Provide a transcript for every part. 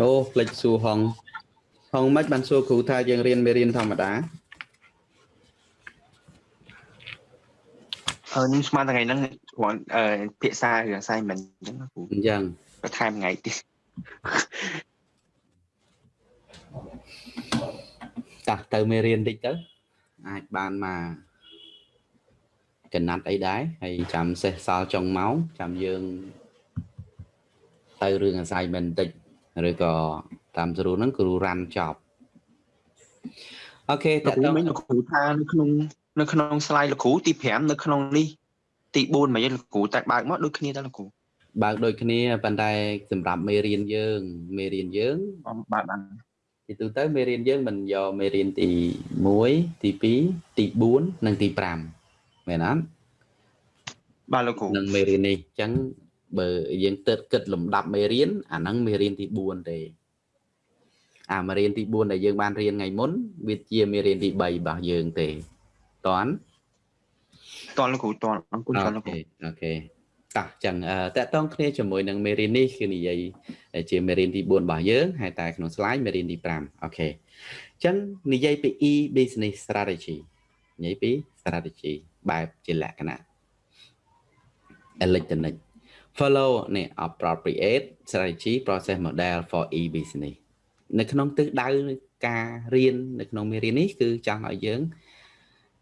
អូផ្លេចសួរហងហងមិនបានសួរគ្រូថាយើងរៀនមេរៀនធម្មតាអឺខ្ញុំស្មានថ្ងៃហ្នឹងគ្រាន់អឺភាសារឿង assignment អញ្ចឹងគ្រូអញ្ចឹងបន្ថែមថ្ងៃទៀតតោះទៅមេរៀនតិចទៅអាចបានមកកណាត់អីដែរហើយចាំសេះសល់ចុងម៉ោងចាំយើងទៅរឿង assignment បន្តិច ឬក៏តាមស្រួលហ្នឹងគ្រូរ៉ាន់ចប់អូខេតើមិញលោកគ្រូថានៅក្នុងនៅក្នុង slide លោកគ្រូទី5នៅក្នុងនេះទី4មកយើងលោកគ្រូតែបើកមកដូចគ្នាតើលោកគ្រូបើកដូចគ្នាប៉ុន្តែសម្រាប់មេរៀនយើងមេរៀនយើងបើកបានទីទូទៅមេរៀនយើងមិនយកមេរៀនទី1ទី2ទី4និងទី5មែនអត់បាទលោកគ្រូនឹងមេរៀននេះអញ្ចឹង បើយើងទើបគិតលំដាប់មេរៀនអាហ្នឹងមេរៀនទី4ទេអាមេរៀនទី4ដែលយើងបានរៀនថ្ងៃមុនវាជាមេរៀនទី3របស់យើងទេតន់តន់លោកគ្រូតន់អង្គុយតន់លោកគ្រូអូខេតោះចឹងតើតងគ្នាជាមួយនឹងមេរៀននេះគឺនិយាយជាមេរៀនទី4របស់យើងហើយតែក្នុង slide មេរៀនទី5អូខេចឹងនិយាយពី e business strategy និយាយពី strategy បែបជាលក្ខណៈ electronic follow នេះ appropriate strategy process model for e business នៅក្នុងទិសដៅការរៀននៅក្នុងមេរៀននេះគឺចង់ឲ្យយើង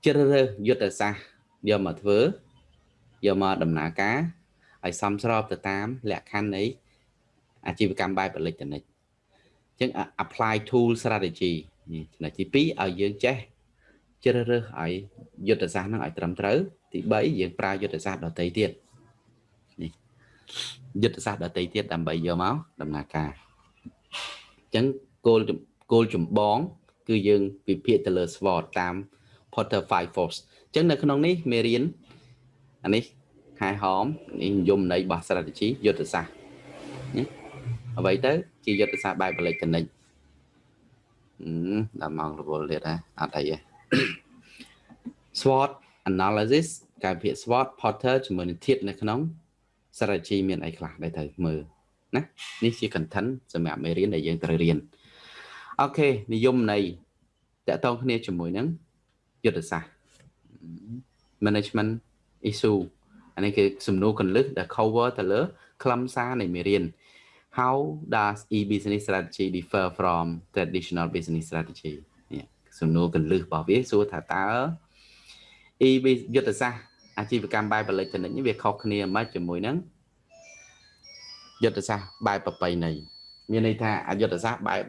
ជ្រើសរើសយុទ្ធសាស្ត្រយកមកធ្វើយកមកដំណើរការឲ្យសមស្របទៅតាមលក្ខខណ្ឌនៃអាជីវកម្មបែបអេឡិចត្រូនិកអញ្ចឹង apply tool strategy នេះចំណុចទី2ឲ្យយើងចេះជ្រើសរើសឲ្យយុទ្ធសាស្ត្រហ្នឹងឲ្យត្រឹមត្រូវទី3យើងប្រើយុទ្ធសាស្ត្រដទៃទៀតនេះ យុទ្ធសាស្ត្រដទៃទៀតដើម្បីយកមកដំណើរការអញ្ចឹងគោលគោលចម្បង គឺយើងវិភាគទៅលើ SWOT តាម Porter 5 Force អញ្ចឹងនៅក្នុងនេះមេរៀនអានេះខែហមនេះនិយមន័យរបស់ strategy យុទ្ធសាស្ត្រណាអ្វីទៅ ជាយុទ្ធសាស្ត្របែបបលិកនិកដល់ម៉ោងរវល់ទៀតហ៎អត់អីទេ SWOT analysis ការវិភាគ SWOT Porter ជាមួយនឹងធាតនៅក្នុង strategy មានអីខ្លះដែលត្រូវមើលណានេះជា content សម្រាប់មេរៀនដែលយើងត្រូវរៀនអូខេនិយមន័យតកតងគ្នាជាមួយនឹងយុទ្ធសាស្ត្រ management issue អានេះគឺសំណួរកន្លឹះដែល cover ទៅលើខ្លឹមសារនៃមេរៀន How does e-business strategy differ from traditional business strategy នេះសំណួរកន្លឹះរបស់វាសួរថាតើ e យុទ្ធសាស្ត្រ អាជីវកម្មបែប electronic នេះវាខុសគ្នាមិនជាមួយនឹងយុទ្ធសាស្ត្របែបប្រពៃណីមានន័យថាអយុទ្ធសាស្ត្របែប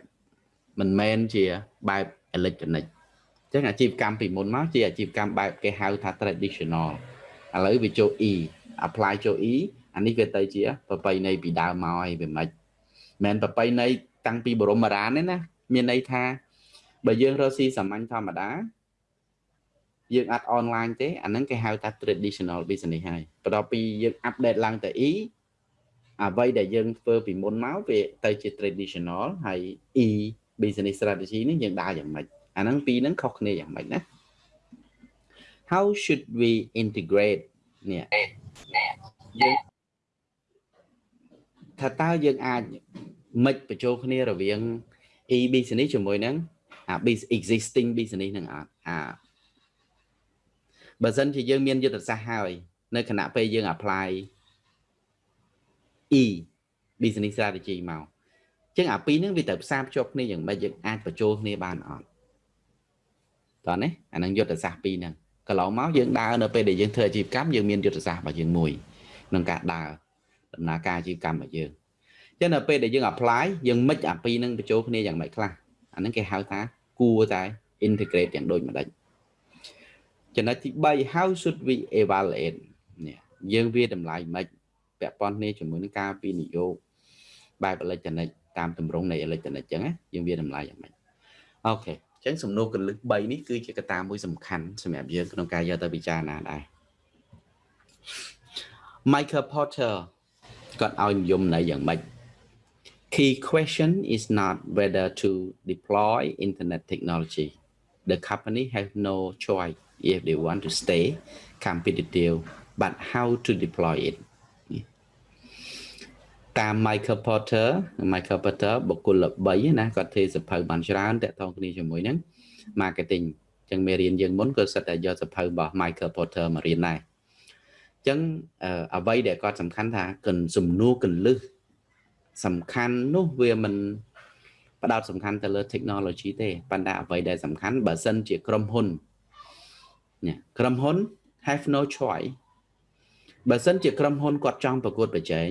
មិនមែនជាបែប electronic អញ្ចឹងអាជីវកម្មពីមុនមកជាអាជីវកម្មបែបគេហៅថា traditional ឥឡូវវាចូល e apply ចូល e អានេះវាទៅជាប្រពៃណីពីដើមមកហើយវាមិនមែនប្រពៃណីតាំងពីបរមរានទេណាមានន័យថាបើយើងរកស៊ីសាមញ្ញធម្មតា យើងអត់អនឡាញទេអាហ្នឹងគេហៅថា traditional business ហើយបន្ទាប់ពីយើង update ឡើងទៅ e អ្វីដែលយើងធ្វើពីមុនមកវាទៅជា traditional ហើយ e business strategy នេះយើងដើរយ៉ាងម៉េចអាហ្នឹងពីរហ្នឹងខុសគ្នាយ៉ាងម៉េចណា how should we integrate នេះយើងថាតើយើងអាចមិនបញ្ចូលគ្នារវាង e business ជាមួយនឹងអា existing business នឹងអត់អា បើសិនជាយើងមានយុទ្ធសាស្ត្រហើយ នៅខណៈពេលយើង apply e business strategy មកចឹងអាពីរហ្នឹងវាត្រូវផ្សារភ្ជាប់គ្នាយ៉ាងម៉េចយើងអាចបញ្ចូលគ្នាបានអត់តោះណាអានឹងយុទ្ធសាស្ត្រពីរហ្នឹងកន្លងមកយើងដើរនៅពេលដែលយើងធ្វើអាជីវកម្មយើងមានយុទ្ធសាស្ត្ររបស់យើងមួយក្នុងការដើរដំណើរការអាជីវកម្មរបស់យើងអញ្ចឹងនៅពេលដែលយើង apply យើងមិចអាពីរហ្នឹងបញ្ចូលគ្នាយ៉ាងម៉េចខ្លះអាហ្នឹងគេហៅថាគួរតែ integrate យ៉ាងដូចម្ដេច ចំណុចទី3 how should we evaluate នេះយើងវាតម្លៃមិនពាក់ព័ន្ធគ្នាជាមួយនឹងការវិនិយោគបែបអេឡិចត្រូនិកតាមទម្រង់នៃអេឡិចត្រូនិកអញ្ចឹងណាយើងវាតម្លៃយ៉ាងម៉េចអូខេអញ្ចឹងសំណួរកលឹះ3នេះគឺជាកត្តាមួយសំខាន់សម្រាប់យើងក្នុងការយកទៅពិចារណាដែរ Michael Porter គាត់ឲ្យនិយមន័យយ៉ាងម៉េច Key question is not whether to deploy internet technology the company has no choice if they want to stay competitive but how to deploy it តាម Michael Porter Michael Porter បុគ្គលល្បីណាគាត់ធ្វើសភៅបានច្រើនតាក់ទងគ្នាជាមួយហ្នឹង marketing អញ្ចឹងមេរៀនយើងមុនក៏សិតតែយកសភៅរបស់ Michael Porter មករៀនដែរអញ្ចឹងអ្វីដែលគាត់សំខាន់ថាកិនសំណួរកលឹះសំខាន់នោះវាមិនផ្ដោតសំខាន់ទៅលើ technology ទេប៉ុន្តែអ្វីដែលសំខាន់បើសិនជាក្រុមហ៊ុន នេះក្រុមហ៊ុន have no choice បើសិនជាក្រុមហ៊ុនគាត់ចង់ប្រកួតប្រជែង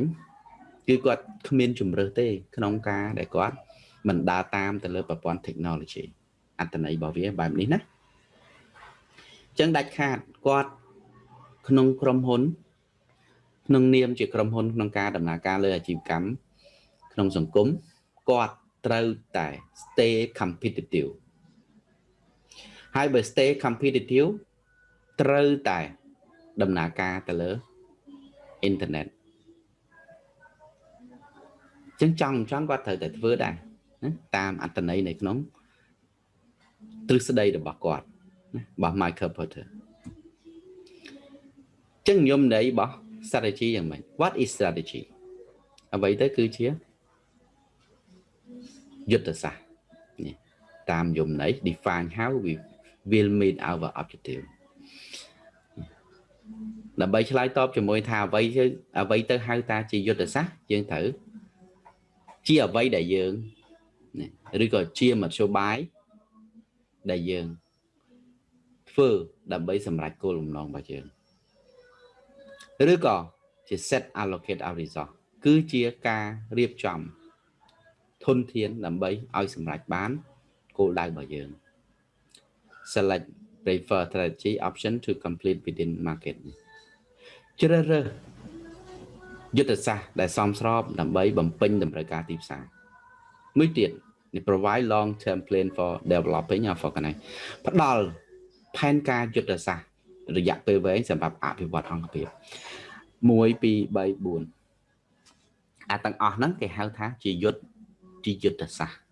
គឺគាត់គ្មានជំរើសទេក្នុងការដែលគាត់មិនដើរតាមទៅលើប្រព័ន្ធ technology អត្តន័យរបស់វាបែបនេះណាអញ្ចឹងដាច់ខាតគាត់ក្នុងក្រុមហ៊ុន ក្នុងនាមជាក្រុមហ៊ុនក្នុងការដំណើរការលើអាជីវកម្មក្នុងសង្គមគាត់ត្រូវតែ stay competitive ហើយបើ stay competitive ត្រូវតែដំណើរការទៅលើអ៊ីនធឺណិតចឹងចង់ចង់គាត់ត្រូវតែធ្វើដែរណាតាមអត្តន័យនៅក្នុងទ្រឹស្ដីរបស់គាត់ណារបស់ Michael Porter ចឹងខ្ញុំន័យរបស់ strategy យ៉ាងម៉េច What is strategy អ្វីទៅគឺជាយុទ្ធសាស្ត្រនេះតាមយមន័យ define how we will meet our objective ដើម្បីឆ្លើយតបជាមួយថាអ្វីអ្វីទៅហៅតាជាយុទ្ធសាស្ត្រយើងត្រូវជាអ្វីដែលយើងឬក៏ជាមធ្យោបាយដែលយើងធ្វើដើម្បីសម្រេចគោលបំណងរបស់យើងឬក៏ជា set allocate our resource គឺជាការរៀបចំធនធានដើម្បីឲ្យសម្រេចបានគោលដៅរបស់យើង select prefer strategy option to complete within market ជ្រើសរើសយុទ្ធសាស្ត្រដែលសមស្របដើម្បីបំពេញតម្រូវការទីផ្សារមួយទៀត provide long term plan for developing of organize ផ្ដល់ផែនការយុទ្ធសាស្ត្ររយៈពេលវែងសម្រាប់អភិវឌ្ឍអង្គភាព1 2 3 4អាទាំងអស់ហ្នឹងគេហៅថាជាយុទ្ធជាយុទ្ធសាស្ត្រ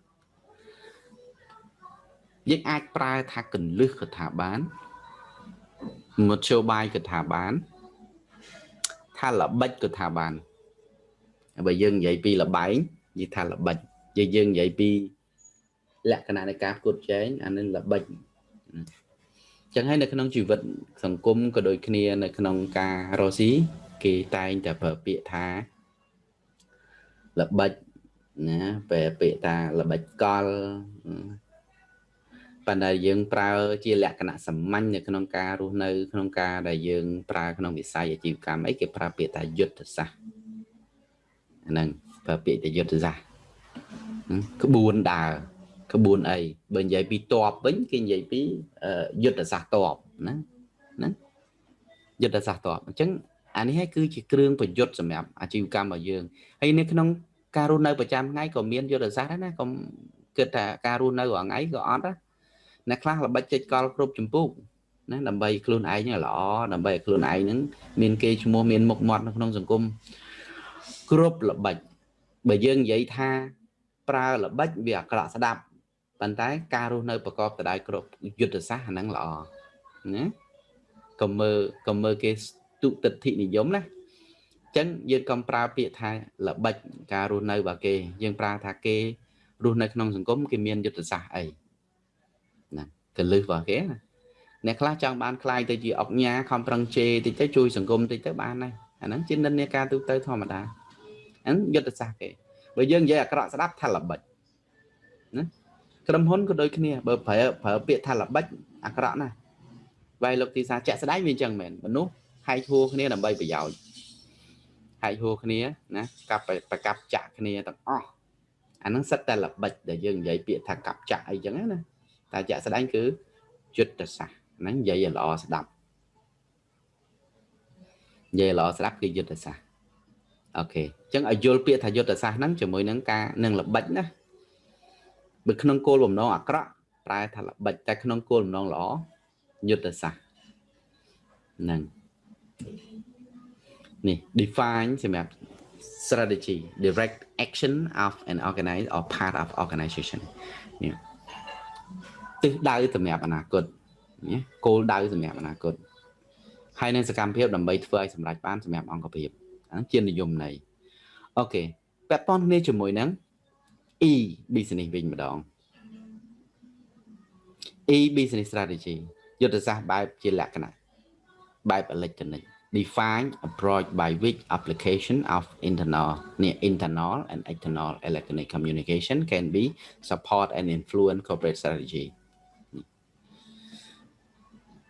យើងអាចប្រើថាកលឹះកថាបានមធ្យោបាយកថាបាន ថាល្បិចក៏ថាបានបើយើងនិយាយពីលបែងនិយាយថាល្បិចយើងយើងនិយាយពី លក្ខណៈនៃការផ្គត់ផ្គែងអានឹងល្បិចចឹងហើយនៅក្នុងជីវិត សង្គមក៏ដូចគ្នា នៅក្នុងការរស់ស៊ីគេតែងតែប្រើពាក្យថាល្បិចណាពេលពាក្យថាល្បិចកល ប៉ុន្តែយើងប្រើជាលក្ខណៈសាមញ្ញនៅក្នុងការរស់នៅ ក្នុងការដែលយើងប្រើក្នុងវិស័យអាជីវកម្មអីគេប្រើពាក្យថាយុទ្ធសាស្ត្រហ្នឹងប្រើពាក្យថាយុទ្ធសាស្ត្រក្បួនដើរក្បួនអីបើនិយាយពីតបវិញគេនិយាយពីយុទ្ធសាស្ត្រតបណាណាយុទ្ធសាស្ត្រតបអញ្ចឹងអានេះហើយគឺជាគ្រឿងប្រយុទ្ធសម្រាប់អាជីវកម្មរបស់យើងហើយនៅក្នុងការរស់នៅប្រចាំថ្ងៃក៏មានយុទ្ធសាស្ត្រដែរណាកុំគិតថាការរស់នៅរាល់ថ្ងៃក៏អត់ដែរ អ្នកខ្លះល្បិចចេញកលគ្រប់ចម្ពោះណាដើម្បីខ្លួនឯងល្អដើម្បីឲ្យខ្លួនឯងហ្នឹងមានគេឈ្មោះមានមុខមាត់នៅក្នុងសង្គមគ្រប់ល្បិចបើយើងនិយាយថាប្រើល្បិចវាអាក្រក់ស្ដាប់ប៉ុន្តែការរស់នៅប្រកបទៅដោយគ្រប់យុទ្ធសាស្ត្រអាហ្នឹងល្អណាកុំមើលកុំមើលគេទុតិធិនិយមណាអញ្ចឹងយើងកុំប្រើពាក្យថាល្បិចការរស់នៅរបស់គេ យើងប្រើថាគេរស់នៅក្នុងសង្គមគេមានយុទ្ធសាស្ត្រអីណា កលឹះរបស់គេណាអ្នកខ្លះចង់បានខ្លាយទៅជាអុកញ៉ាខំប្រឹងជេរតិចទៅជួយសង្គមតិចទៅបានដែរអាហ្នឹងជានិន្នាការទូទៅធម្មតាហ្នឹងយុទ្ធសាស្ត្រគេបើយើងនិយាយអាក្រក់ស្ដាប់ថាល្បិចណាក្រុមហ៊ុនក៏ដូចគ្នាបើប្រើប្រើពាក្យថាល្បិចអាក្រក់ណាស់វាយលោកទីសាជាក់ស្ដែងវាអញ្ចឹងមែនមនុស្សហែកហួរគ្នាដើម្បីប្រយោជន៍ហែកហួរគ្នាណាកាប់ប្រកាប់ចាក់គ្នាទាំងអស់អាហ្នឹងសិតតែល្បិចដែលយើងនិយាយពាក្យថាកាប់ចាក់អីចឹងណា តែជាក់ស្ដែងគឺយុទ្ធសាស្ត្រហ្នឹងនិយាយឲ្យល្អស្ដាប់និយាយល្អស្ដាប់គឺយុទ្ធសាស្ត្រអូខេអញ្ចឹងឲ្យយល់ពាក្យថាយុទ្ធសាស្ត្រហ្នឹងជាមួយនឹងការនឹងល្បិចណាបើក្នុងគោលបំណងអាក្រក់ប្រែថាល្បិចតែក្នុងគោលបំណងល្អយុទ្ធសាស្ត្រហ្នឹងនេះ define សម្រាប់ strategy direct action of an organized or part of organization នេះ ទិសដៅសម្រាប់អនាគតណាគោលដៅសម្រាប់អនាគតហើយនឹងសកម្មភាពដើម្បីធ្វើឲ្យសម្រេចបានសម្រាប់អង្គភាពអាជានិយមន័យអូខេពាក់ព័ន្ធគ្នាជាមួយនឹង E business វិញម្ដង E business strategy យុទ្ធសាស្ត្របែបជាលក្ខណៈបែប electronic define approach by which application of internal near internal and external electronic communication can be support and influence corporate strategy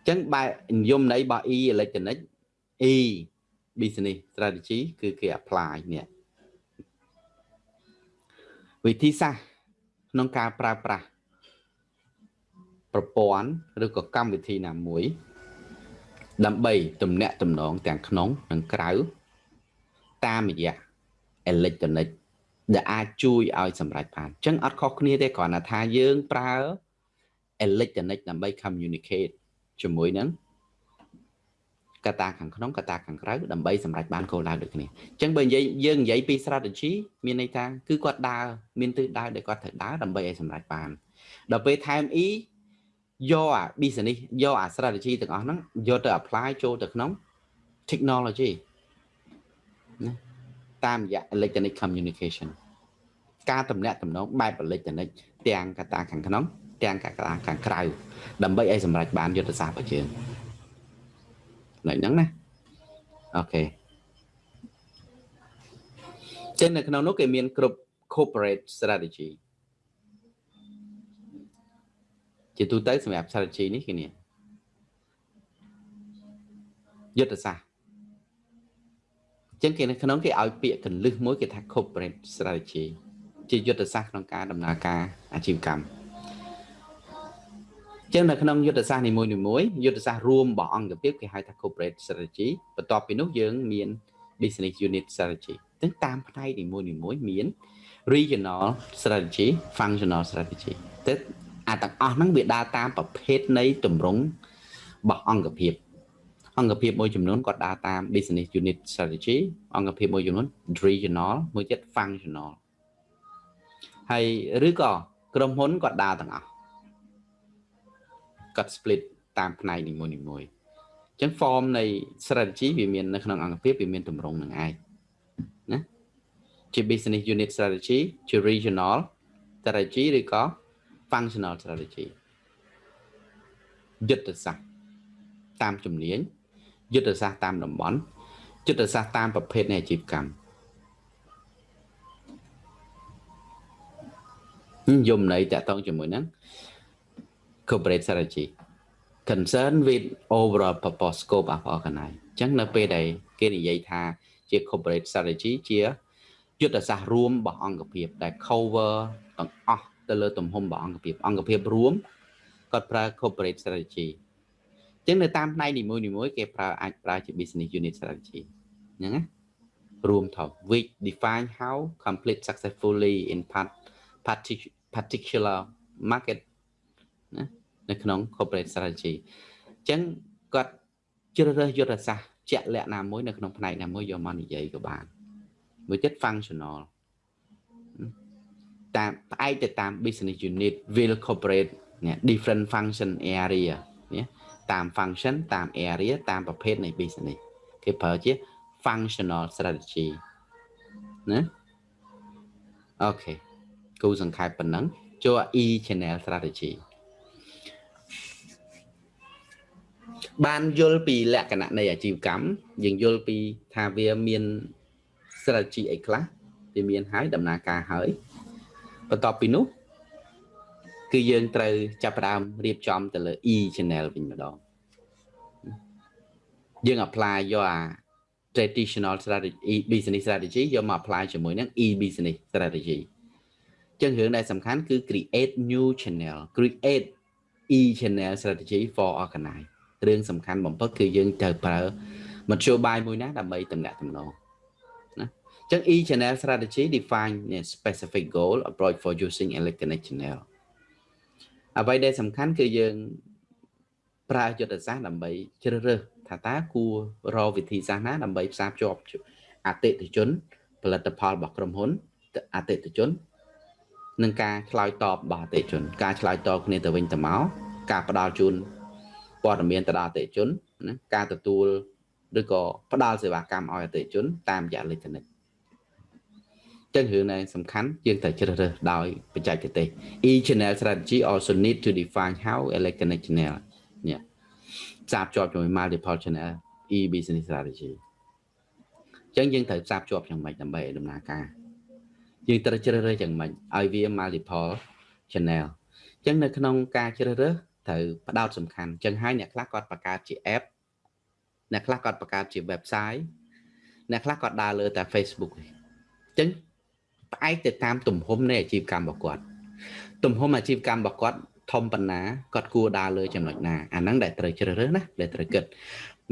ចឹងបែបនិយមន័យរបស់ E electronic E business strategy គឺគេ apply នេះវិធីសាស្ត្រក្នុងការប្រើប្រាស់ប្រព័ន្ធឬក៏កម្មវិធីណាមួយ ដើម្បីទំនាក់ទំនងទាំងក្នុងនិងក្រៅតាមរយៈ electronic ដែលអាចជួយឲ្យសម្រេចបានអញ្ចឹងអត់ខុសគ្នាទេគ្រាន់តែថាយើងប្រើ electronic ដើម្បី communicate ជាមួយនឹងកត្តាខាងក្នុងកត្តាខាងក្រៅដើម្បីសម្រេចបានគោលដៅដូចគ្នាអញ្ចឹងបើនិយាយយើងនិយាយពី strategy មានន័យថាគឺគាត់ដើរមានទិសដៅដែលគាត់ត្រូវដើរដើម្បីឲ្យសម្រេចបានដល់ពេលថែម E យកអា business យកអា strategy ទាំងអស់ហ្នឹងយកទៅ apply ចូលទៅក្នុង technology ណាតាមរយៈ electronic communication ការតំណាក់តំណងបែប electronic ទាំងកត្តាខាងក្នុង ទាំងកត្តាខាងក្រៅដើម្បីឲ្យសម្រេចបានយុទ្ធសាស្ត្ររបស់យើងនៅហ្នឹងណាអូខេចឹងនៅក្នុងនោះគេមានគ្រប់ corporate strategy ជាទូទៅសម្រាប់ strategy នេះគឺនេះយុទ្ធសាស្ត្រចឹងគេនៅក្នុងគេឲ្យពាក្យកលឹះមួយគេថា corporate strategy ជាយុទ្ធសាស្ត្រក្នុងការដំណើរការអាជីវកម្ម ចឹងនៅក្នុងយុទ្ធសាស្ត្រនីមួយៗយុទ្ធសាស្ត្ររួមរបស់អង្គភាពគេហៅថា corporate strategy បន្ទាប់ពីនោះយើងមាន business unit strategy ទាំងតាមផ្នែកនីមួយៗមាន regional strategy functional strategy ទៅអាទាំងអស់ហ្នឹងវាដើរតាមប្រភេទនៃទម្រង់របស់អង្គភាពអង្គភាពមួយចំនួនគាត់ដើរតាម business unit strategy អង្គភាពមួយចំនួន regional មួយទៀត functional ហើយឬក៏ក្រុមហ៊ុនគាត់ដើរទាំងអស់ គាត់ split តាមផ្នែកនីមួយនីមួយអញ្ចឹង form នៃ strategy វាមាននៅក្នុងអង្គភាពវាមានទម្រង់នឹងឯងណាជា business unit strategy ជា regional strategy ឬក៏ functional strategy យុទ្ធសាស្ត្រតាមជំនាញយុទ្ធសាស្ត្រតាមតំបន់យុទ្ធសាស្ត្រតាមប្រភេទនៃអាជីវកម្មយមន័យតកតងជាមួយនឹង corporate strategy concern with overall purpose scope of organize អញ្ចឹងនៅពេលដែលគេនិយាយថាជា corporate strategy ជាយុទ្ធសាស្ត្ររួមរបស់អង្គភាពដែល cover ទាំងអស់ទៅលើទំហំរបស់អង្គភាពអង្គភាពរួមគាត់ប្រើ corporate strategy អញ្ចឹងនៅតាមផ្នែកនីមួយៗគេប្រើអាចប្រើជា business unit strategy អញ្ចឹងណារួមថោ which define how complete successfully in part particular market ណា នៅក្នុង corporate strategy អញ្ចឹងគាត់ជ្រើសរើសយុទ្ធសាស្ត្រជាក់លាក់ណាមួយនៅក្នុងផ្នែកណាមួយយកមកនិយាយក៏បានមួយទៀត functional តាមផ្អែកទៅតាម business unit will corporate នេះ different function area នេះតាម function តាម area តាមប្រភេទនៃ business គេប្រើជា functional strategy ណាអូខេគូសង្ខេបប៉ុណ្ណឹងចូល e channel strategy បានយល់ពីលក្ខណៈនៃអាជីវកម្មយើងយល់ពីថាវាមាន strategy អីខ្លះវាមានហើយដំណើរការហើយបន្ទាប់ពីនោះគឺយើងត្រូវចាប់ផ្ដើមរៀបចំទៅលើ e channel វិញម្ដងយើង apply យកអា traditional strategy business strategy យកមក apply ជាមួយនឹង e business strategy ចឹងរឿងដែលសំខាន់គឺ create new channel create e channel strategy for organize រឿងសំខាន់បំផុតគឺយើងត្រូវប្រើមធ្យោបាយមួយណាដើម្បីតំណាក់តំណងណាចឹង e channel strategy define a specific goal approach for using electronic channel អ្វីដែលសំខាន់គឺយើងប្រើយុទ្ធសាស្ត្រដើម្បីជ្រើសរើសថាតើគួររកវិធីសាស្ត្រណាដើម្បីផ្សារភ្ជាប់អតិថិជន ផលិតផលរបស់ក្រុមហ៊ុនអតិថិជននិងការឆ្លើយតបរបស់អតិថិជន ការឆ្លើយតបគ្នាទៅវិញទៅមកការផ្ដល់ជូន ព័ត៌មានទៅដល់អតិថិជនណាការទទួលឬក៏ផ្ដល់សេវាកម្មឲ្យអតិថិជន តាមរយៈអេឡិចត្រូនិកចឹងរឿង này សំខាន់យើងត្រូវជ្រើសរើសដោយបច្ចេកទេស e channel strategy also need to define how electronic channel នេះផ្សារភ្ជាប់ជាមួយ multiple channel e business strategy ចឹងយើងត្រូវផ្សារភ្ជាប់យ៉ាងម៉េចដើម្បីឲ្យដំណើរការយើងត្រូវជ្រើសរើសយ៉ាងម៉េចឲ្យវា multiple channel ចឹងនៅក្នុងការជ្រើសរើស ត្រូវផ្ដោតសំខាន់ចឹងហើយអ្នកខ្លះគាត់បង្កើតជា app អ្នកខ្លះគាត់បង្កើតជា website អ្នកខ្លះគាត់ដើរលើតែ Facebook អញ្ចឹងផ្អែកទៅតាមទំហំនៃអាជីវកម្មរបស់គាត់ទំហំអាជីវកម្មរបស់គាត់ធំប៉ុណ្ណាគាត់គួរដើរលើចំណុចណាអាហ្នឹងដែលត្រូវជ្រើសរើសណាដែលត្រូវគិត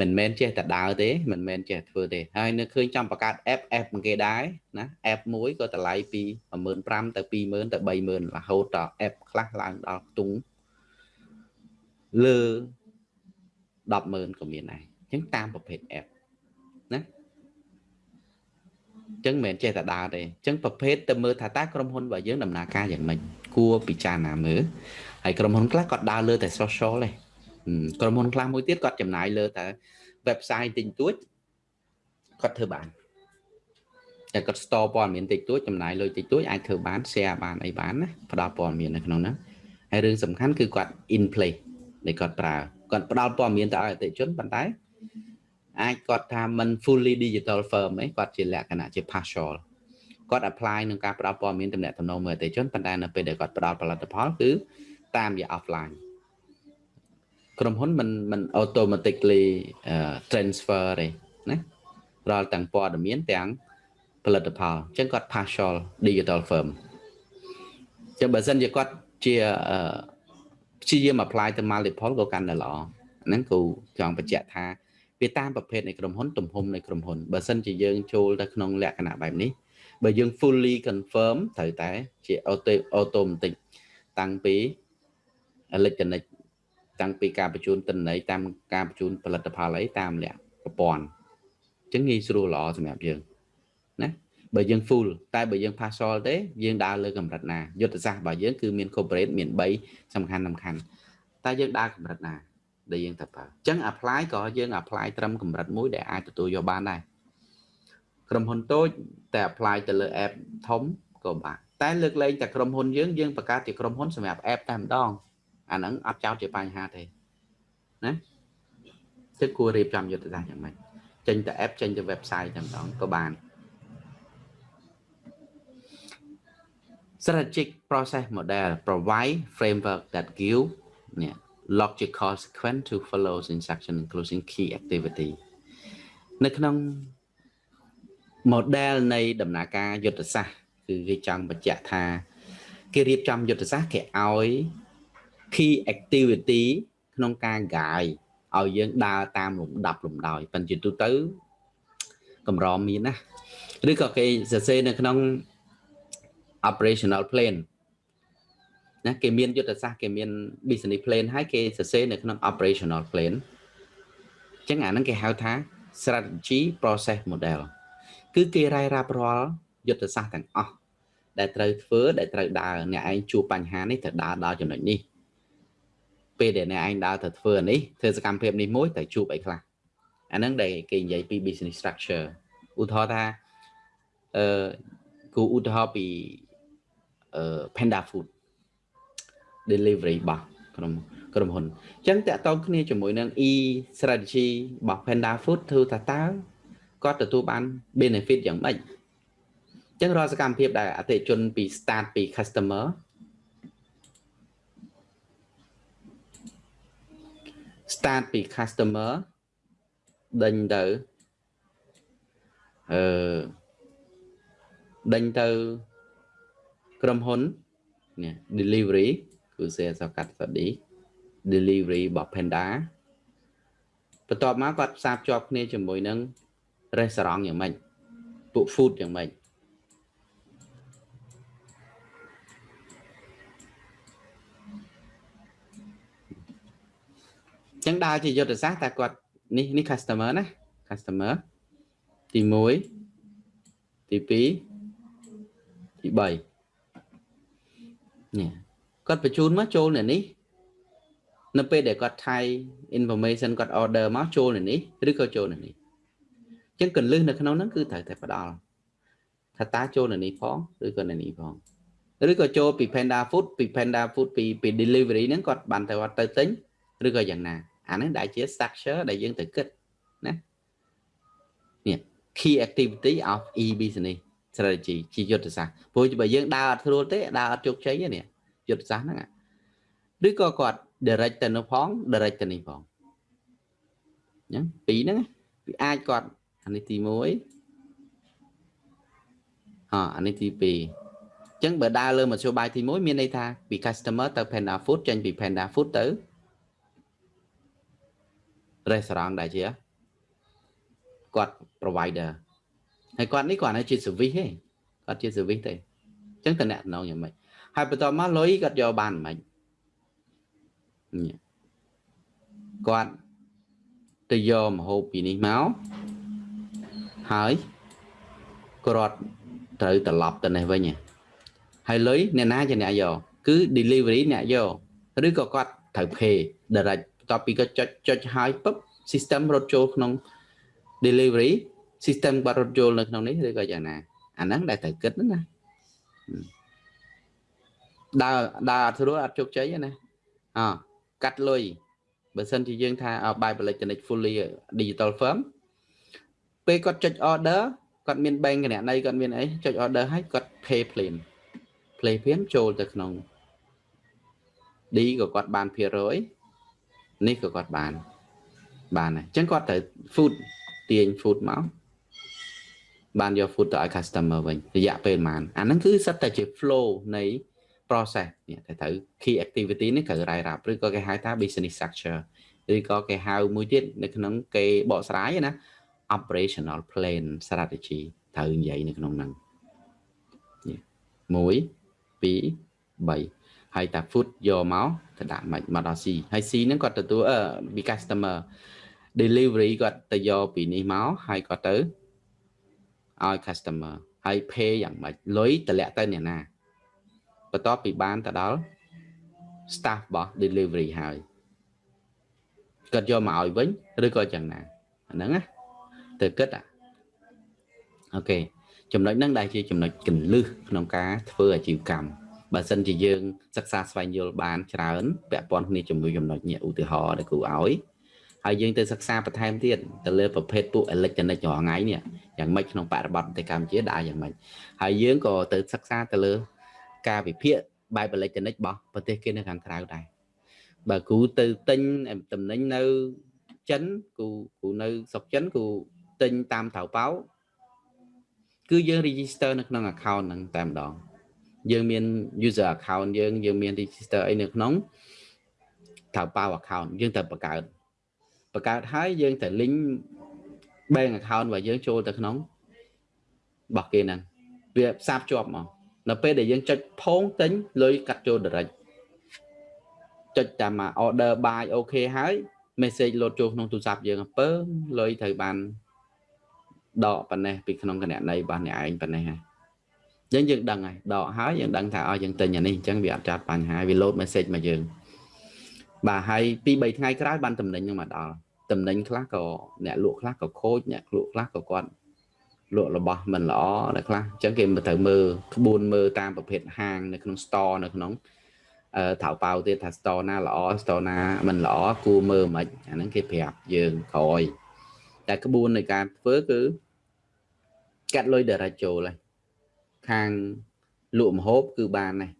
មិនមែនចេះតែដើរទេមិនមែនចេះធ្វើទេហើយនៅឃើញចង់បង្កើត app app គេដែរណា app មួយក៏តម្លៃពី15000ទៅ20000ទៅ30000រហូតដល់ app ខ្លះឡើងដល់ខ្ទង់ លើ100,000ក៏មានដែរអញ្ចឹងតាមប្រភេទ app ណាអញ្ចឹងមិនមែនចេះតែដើរទេអញ្ចឹងប្រភេទទៅមើលថាតើក្រុមហ៊ុនរបស់យើងដំណើរការយ៉ាងម៉េចគួរពិចារណាមើលហើយក្រុមហ៊ុនខ្លះគាត់ដើរលើតែ social ទេក្រុមហ៊ុនខ្លះមួយទៀតគាត់ចំណាយលើតែ website តិចតួចគាត់ធ្វើបានតែគាត់ store ព័ត៌មានតិចតួចចំណាយលុយតិចតួចអាចធ្វើបាន share បានអីបានណាផ្ដល់ព័ត៌មាននៅក្នុងហ្នឹងហើយរឿងសំខាន់គឺគាត់ in place ដែលគាត់ប្រើគាត់ផ្ដល់ព័ត៌មានទៅឲ្យអតិជនប៉ុន្តែអាចគាត់ថាមិន fully digital firm ឯងគាត់ជាលក្ខណៈជា partial គាត់ apply នឹងការផ្ដល់ព័ត៌មានតំណែងតំណងមើលអតិជនប៉ុន្តែនៅពេលដែលគាត់ផ្ដល់ផលិតផលគឺតាមរយៈ offline ក្រុមហ៊ុនមិនមិន automatically transfer ទេណារាល់ទាំងព័ត៌មានទាំងផលិតផលអញ្ចឹងគាត់ partial digital firm អញ្ចឹងបើសិនជាគាត់ជា ព្យាយាម apply ទៅ multiple ក៏កាន់តែល្អហ្នឹងគូចង់បញ្ជាក់ថាវាតាមប្រភេទនៃក្រុមហ៊ុនទំហំនៃក្រុមហ៊ុនបើសិនជាយើងចូលទៅក្នុងលក្ខណៈបែបនេះបើយើង fully confirm ត្រូវតែជា auto automatic តាំងពី electronic តាំងពីការបញ្ជូនទិន្នន័យតាមការបញ្ជូនផលិតផលអីតាមលក្ខប្រព័ន្ធអញ្ចឹងងាយស្រួលល្អសម្រាប់យើងណា បើយើង full តែបើយើង partial ទេយើងដើរលើកម្រិតណាយុទ្ធសាស្ត្ររបស់យើងគឺមាន corporate មាន3សំខាន់សំខាន់តែយើងដើរកម្រិតណាដែលយើងត្រូវប្រើអញ្ចឹង apply ក៏យើង apply ត្រឹមកម្រិតមួយដែលអាចទទួលយកបានដែរក្រុមហ៊ុនតូចតែ apply ទៅលើ app ធំក៏បានតែលើកលែងតែក្រុមហ៊ុនយើងយើងបង្កើតជាក្រុមហ៊ុនសម្រាប់ app តែម្ដងអាហ្នឹងអត់ចោតជាបញ្ហាទេណាគឺគួររៀបចំយុទ្ធសាស្ត្រយ៉ាងម៉េចចេញទៅ app ចេញទៅ website តែម្ដងក៏បាន strategic process model provide framework that give នេះ logical sequence to follow instruction including key activity នៅក្នុង model នៃដំណើរការយុទ្ធសាស្ត្រគឺគេចង់បញ្ជាក់ថាគេរៀបចំយុទ្ធសាស្ត្រគេឲ្យ key activity ក្នុងការ guide ឲ្យយើងដើរតាមលំដាប់លំដោយប៉ុន្តែទូទៅកម្រមានណាឬក៏គេសរសេរនៅក្នុង operational plan ណាគេមានយុទ្ធសាស្ត្រគេមាន business plan ហើយគេសរសេរនៅក្នុង operational plan អញ្ចឹងអាហ្នឹងគេហៅថា strategy process model គឺគេរាយរាប់រាល់យុទ្ធសាស្ត្រទាំងអស់ដែលត្រូវធ្វើដែលត្រូវដើរអ្នកឯងជួបបញ្ហានេះត្រូវដើរដល់ចំណុចនេះពេលដែលអ្នកឯងដើរទៅធ្វើនេះធ្វើសកម្មភាពនេះមួយត្រូវជួបអីខ្លះអាហ្នឹងដែលគេនិយាយពី business structure ឧទាហរណ៍ថាអឺគូឧទាហរណ៍ពីអឺ Panda Food delivery របស់ក្រុមក្រុមហ៊ុនអញ្ចឹងតកតងគ្នាជាមួយនឹង e strategy របស់ Panda Food ធ្វើថាតើគាត់ទទួលបាន benefit យ៉ាងម៉េចអញ្ចឹងរាល់សកម្មភាពដែលអតិជនពី start ពី customer start ពី customer ដេញទៅអឺដេញទៅ ក្រុមហ៊ុននេះ delivery គឺ sales កាត់ study delivery របស់ Panda បន្ទាប់មកគាត់ផ្សារភ្ជាប់គ្នាជាមួយនឹង restaurant យ៉ាងម៉េចពួក food យ៉ាងម៉េចចឹងដើរជាយុទ្ធសាស្ត្រតែគាត់នេះនេះ customer ណា customer ទី1ទី2ទី3 នេះគាត់បញ្ជូនមកចូលនៅនេះនៅពេលដែលគាត់ថៃ information គាត់ order មកចូលនៅនេះឬក៏ចូលនៅនេះអញ្ចឹងកន្លឹះនៅក្នុងហ្នឹងគឺត្រូវតែផ្ដល់ថាតើចូលនៅនេះផងឬក៏នៅនេះផងឬក៏ចូលពី Panda Food ពី Panda Food ពីពី delivery ហ្នឹងគាត់បានទៅទៅទិញឬក៏យ៉ាងណាអាហ្នឹងដែលជា structure ដែលយើងត្រូវគិតណានេះ key activity of e business strategy ជាយុទ្ធសាស្ត្រព្រោះបើយើងដើរអត់ស្រួលទេដើរអត់ជោគជ័យទេនេះយុទ្ធសាស្ត្រហ្នឹងឬក៏គាត់ direct ទៅនោះផង direct ទៅនេះផងអញ្ចឹងពីរហ្នឹងវាអាចគាត់អានេះទី1អអានេះទី2អញ្ចឹងបើដើរលើមធ្យោបាយទី1មានន័យថាពី customer ទៅ Panda Food ចេញពី Panda Food ទៅ restaurant ដែលជាគាត់ provider ហើយគាត់នេះគាត់នៅជា service ទេគាត់ជា service ទេអញ្ចឹងតំណែងយ៉ាងម៉េចហើយបន្តមកលុយគាត់យកបានមិនគាត់ទៅយកម្ហូបពីនេះមកហើយគាត់ត្រូវត្រឡប់ទៅនេះវិញហើយលុយអ្នកណាជាអ្នកយកគឺ delivery អ្នកយកឬក៏គាត់ត្រូវ pay direct បន្ទាប់ពីគាត់ចុចចុចហើយពឹប system រត់ចូលក្នុង delivery system គាត់រត់ចូលនៅក្នុងនេះឬក៏យ៉ាងណាអាហ្នឹងដែលត្រូវគិតណាដើរដើរអត់ស្រួលអត់ជោគជ័យណាអកាត់លុយបើសិនជាយើងថាបាយ electronic fully digital firm ពេលគាត់ចុច order គាត់មាន bank គណនីគាត់មានអីចុច order ហើយគាត់ pay plain play plain ចូលទៅក្នុង D ក៏គាត់បានភាគរយនេះក៏គាត់បានបានអញ្ចឹងគាត់ត្រូវ food ទាញ food មក បានយក food ទៅឲ្យ customer វិញរយៈពេលប៉ុន្មានអាហ្នឹងគឺសិតតែជា flow នៃ process នេះតែត្រូវ key activity នេះត្រូវរ៉ាយរ៉ាប់ឬក៏គេហៅថា business structure ឬក៏គេហៅមួយទៀតនៅក្នុងគេបកស្រាយណា operational plan strategy ត្រូវនិយាយនៅក្នុងហ្នឹង1 2 3ហើយតា food យកមកទៅដាក់មិនមកដល់ C ហើយ C ហ្នឹងគាត់ទទួលពី customer delivery គាត់ទៅយកពីនេះមកហើយគាត់ទៅ ឲ្យ customer ហើយ pay យ៉ាងម៉េចលុយតម្លាក់ទៅអ្នកណាបន្ទាប់ពីបានទៅដល់ staff របស់ delivery ហើយគាត់យកមកឲ្យវិញឬក៏យ៉ាងណាអាហ្នឹងណាទៅគិតអូខេចំណុចហ្នឹងដែលជាចំណុចកន្លឹះក្នុងការធ្វើអាជីវកម្មបើសិនជាយើងសិក្សាស្វែងយល់បានច្រើនពាក់ព័ន្ធគ្នាជាមួយចំណុចនេះឧទាហរណ៍ដែលគ្រូឲ្យ ហើយយើងទៅសិក្សាបន្ថែមទៀតទៅលើប្រភេទពួក electronic រាល់ថ្ងៃនេះយ៉ាងម៉េចក្នុងបរិបទប្រទេសកម្ពុជាដើរយ៉ាងម៉េចហើយយើងក៏ទៅសិក្សាទៅលើ ការវិភាគបែប electronic របស់ប្រទេសគេនៅខាងក្រៅដែរបើគ្រូទៅទិញតំណែងនៅចិនគ្រូគ្រូនៅស្រុកចិនគ្រូទិញតាមថៅប៉ោគឺយើង register នៅក្នុង account ហ្នឹងតែម្ដងយើងមាន user account យើងយើងមាន register អីនៅក្នុងថៅប៉ោ account យើងត្រូវបង្កើត បង្កើតហើយយើងត្រូវ link bank account របស់យើងចូលទៅក្នុងរបស់គេហ្នឹងវាផ្សារភ្ជាប់មកនៅពេលដែលយើងចុចផោងទិញលុយកាត់ចូល direct ចុចតាម order buy អូខេហើយ message លោតចូលក្នុងទូរស័ព្ទយើងអំពើលុយត្រូវបានដកប៉ុណ្ណេះពីក្នុងគណនីរបស់អ្នកឯងប៉ុណ្ណេះហើយយើងយើងដឹងហើយដកហើយយើងដឹងថាឲ្យយើងទិញអានេះអញ្ចឹងវាអត់ចាត់បញ្ហាវា load message មកយើង បាទហើយពី3ថ្ងៃក្រោយបានតំណែងនឹងមកដល់តំណែងខ្លះក៏អ្នកលក់ខ្លះក៏ខូចអ្នកលក់ខ្លះក៏គាត់លក់របស់មិនល្អអ្នកខ្លះអញ្ចឹងគេត្រូវមើលក្បួនមើលតាមប្រភេទហាងនៅក្នុង store នៅក្នុងអឺថៅប៉ៅទៀតថា store ណាល្អ store ណាមិនល្អគួរមើលមិនអាហ្នឹងគេប្រាប់យើងក្រោយតែក្បួននៃការធ្វើគឺកាត់លុយ direct ចូលហើយខាងលក់ម្ហូបគឺបានដែរ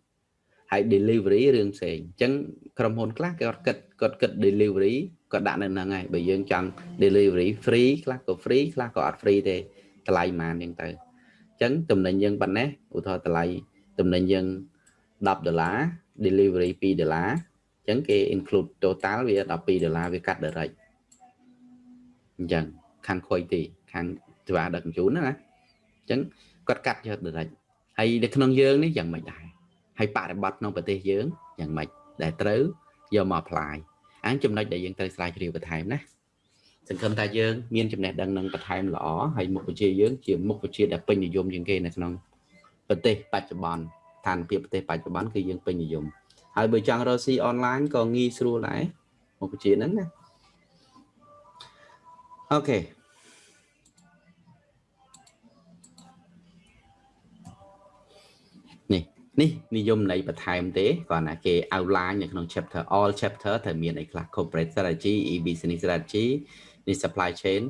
ហើយ delivery រឿងផ្សេងអញ្ចឹង ក្រុមហ៊ុនខ្លះគេគាត់គិតគាត់គិត delivery គាត់ដាក់នៅហ្នឹងហើយបើយើងចង់ delivery free ខ្លះក៏ free ខ្លះក៏អត់ free ទេតម្លៃប៉ុន្មានហ្នឹងទៅអញ្ចឹងតំណែងយើងប៉ុណ្ណេះឧទាហរណ៍តម្លៃតំណែងយើង10ដុល្លារ delivery 2ដុល្លារអញ្ចឹងគេ include total វា12ដុល្លារវាកាត់ direct អញ្ចឹងខាងខុយទីខាងសេវាដឹកជញ្ជូនណាអញ្ចឹងគាត់កាត់យក direct ហើយនៅក្នុងយើងនេះយ៉ាងម៉េចដែរហើយបរិបត្តិក្នុងប្រទេសយើងយ៉ាងម៉េច ដែលត្រូវយកមក apply អានចំណុចដែលយើងត្រូវស្រាវជ្រាវបន្ថែមណាសង្ឃឹមថាយើងមានចំណេះដឹងនឹងបន្ថែមល្អហើយមុខវិជ្ជាយើងជាមុខវិជ្ជាដែលពេញនិយមជាងគេនៅក្នុងប្រទេសបច្ចុប្បន្នស្ថានភាពប្រទេសបច្ចុប្បន្នគឺយើងពេញនិយមហើយបើចង់រកស៊ីអនឡាញក៏ងាយស្រួលដែរមុខវិជ្ជាហ្នឹងណាអូខេ នេះនិយមន័យបន្ថែមទេគ្រាន់តែគេ outline នៅក្នុង chapter all chapter ត្រូវមានអីខ្លះ corporate strategy e business strategy នេះ supply chain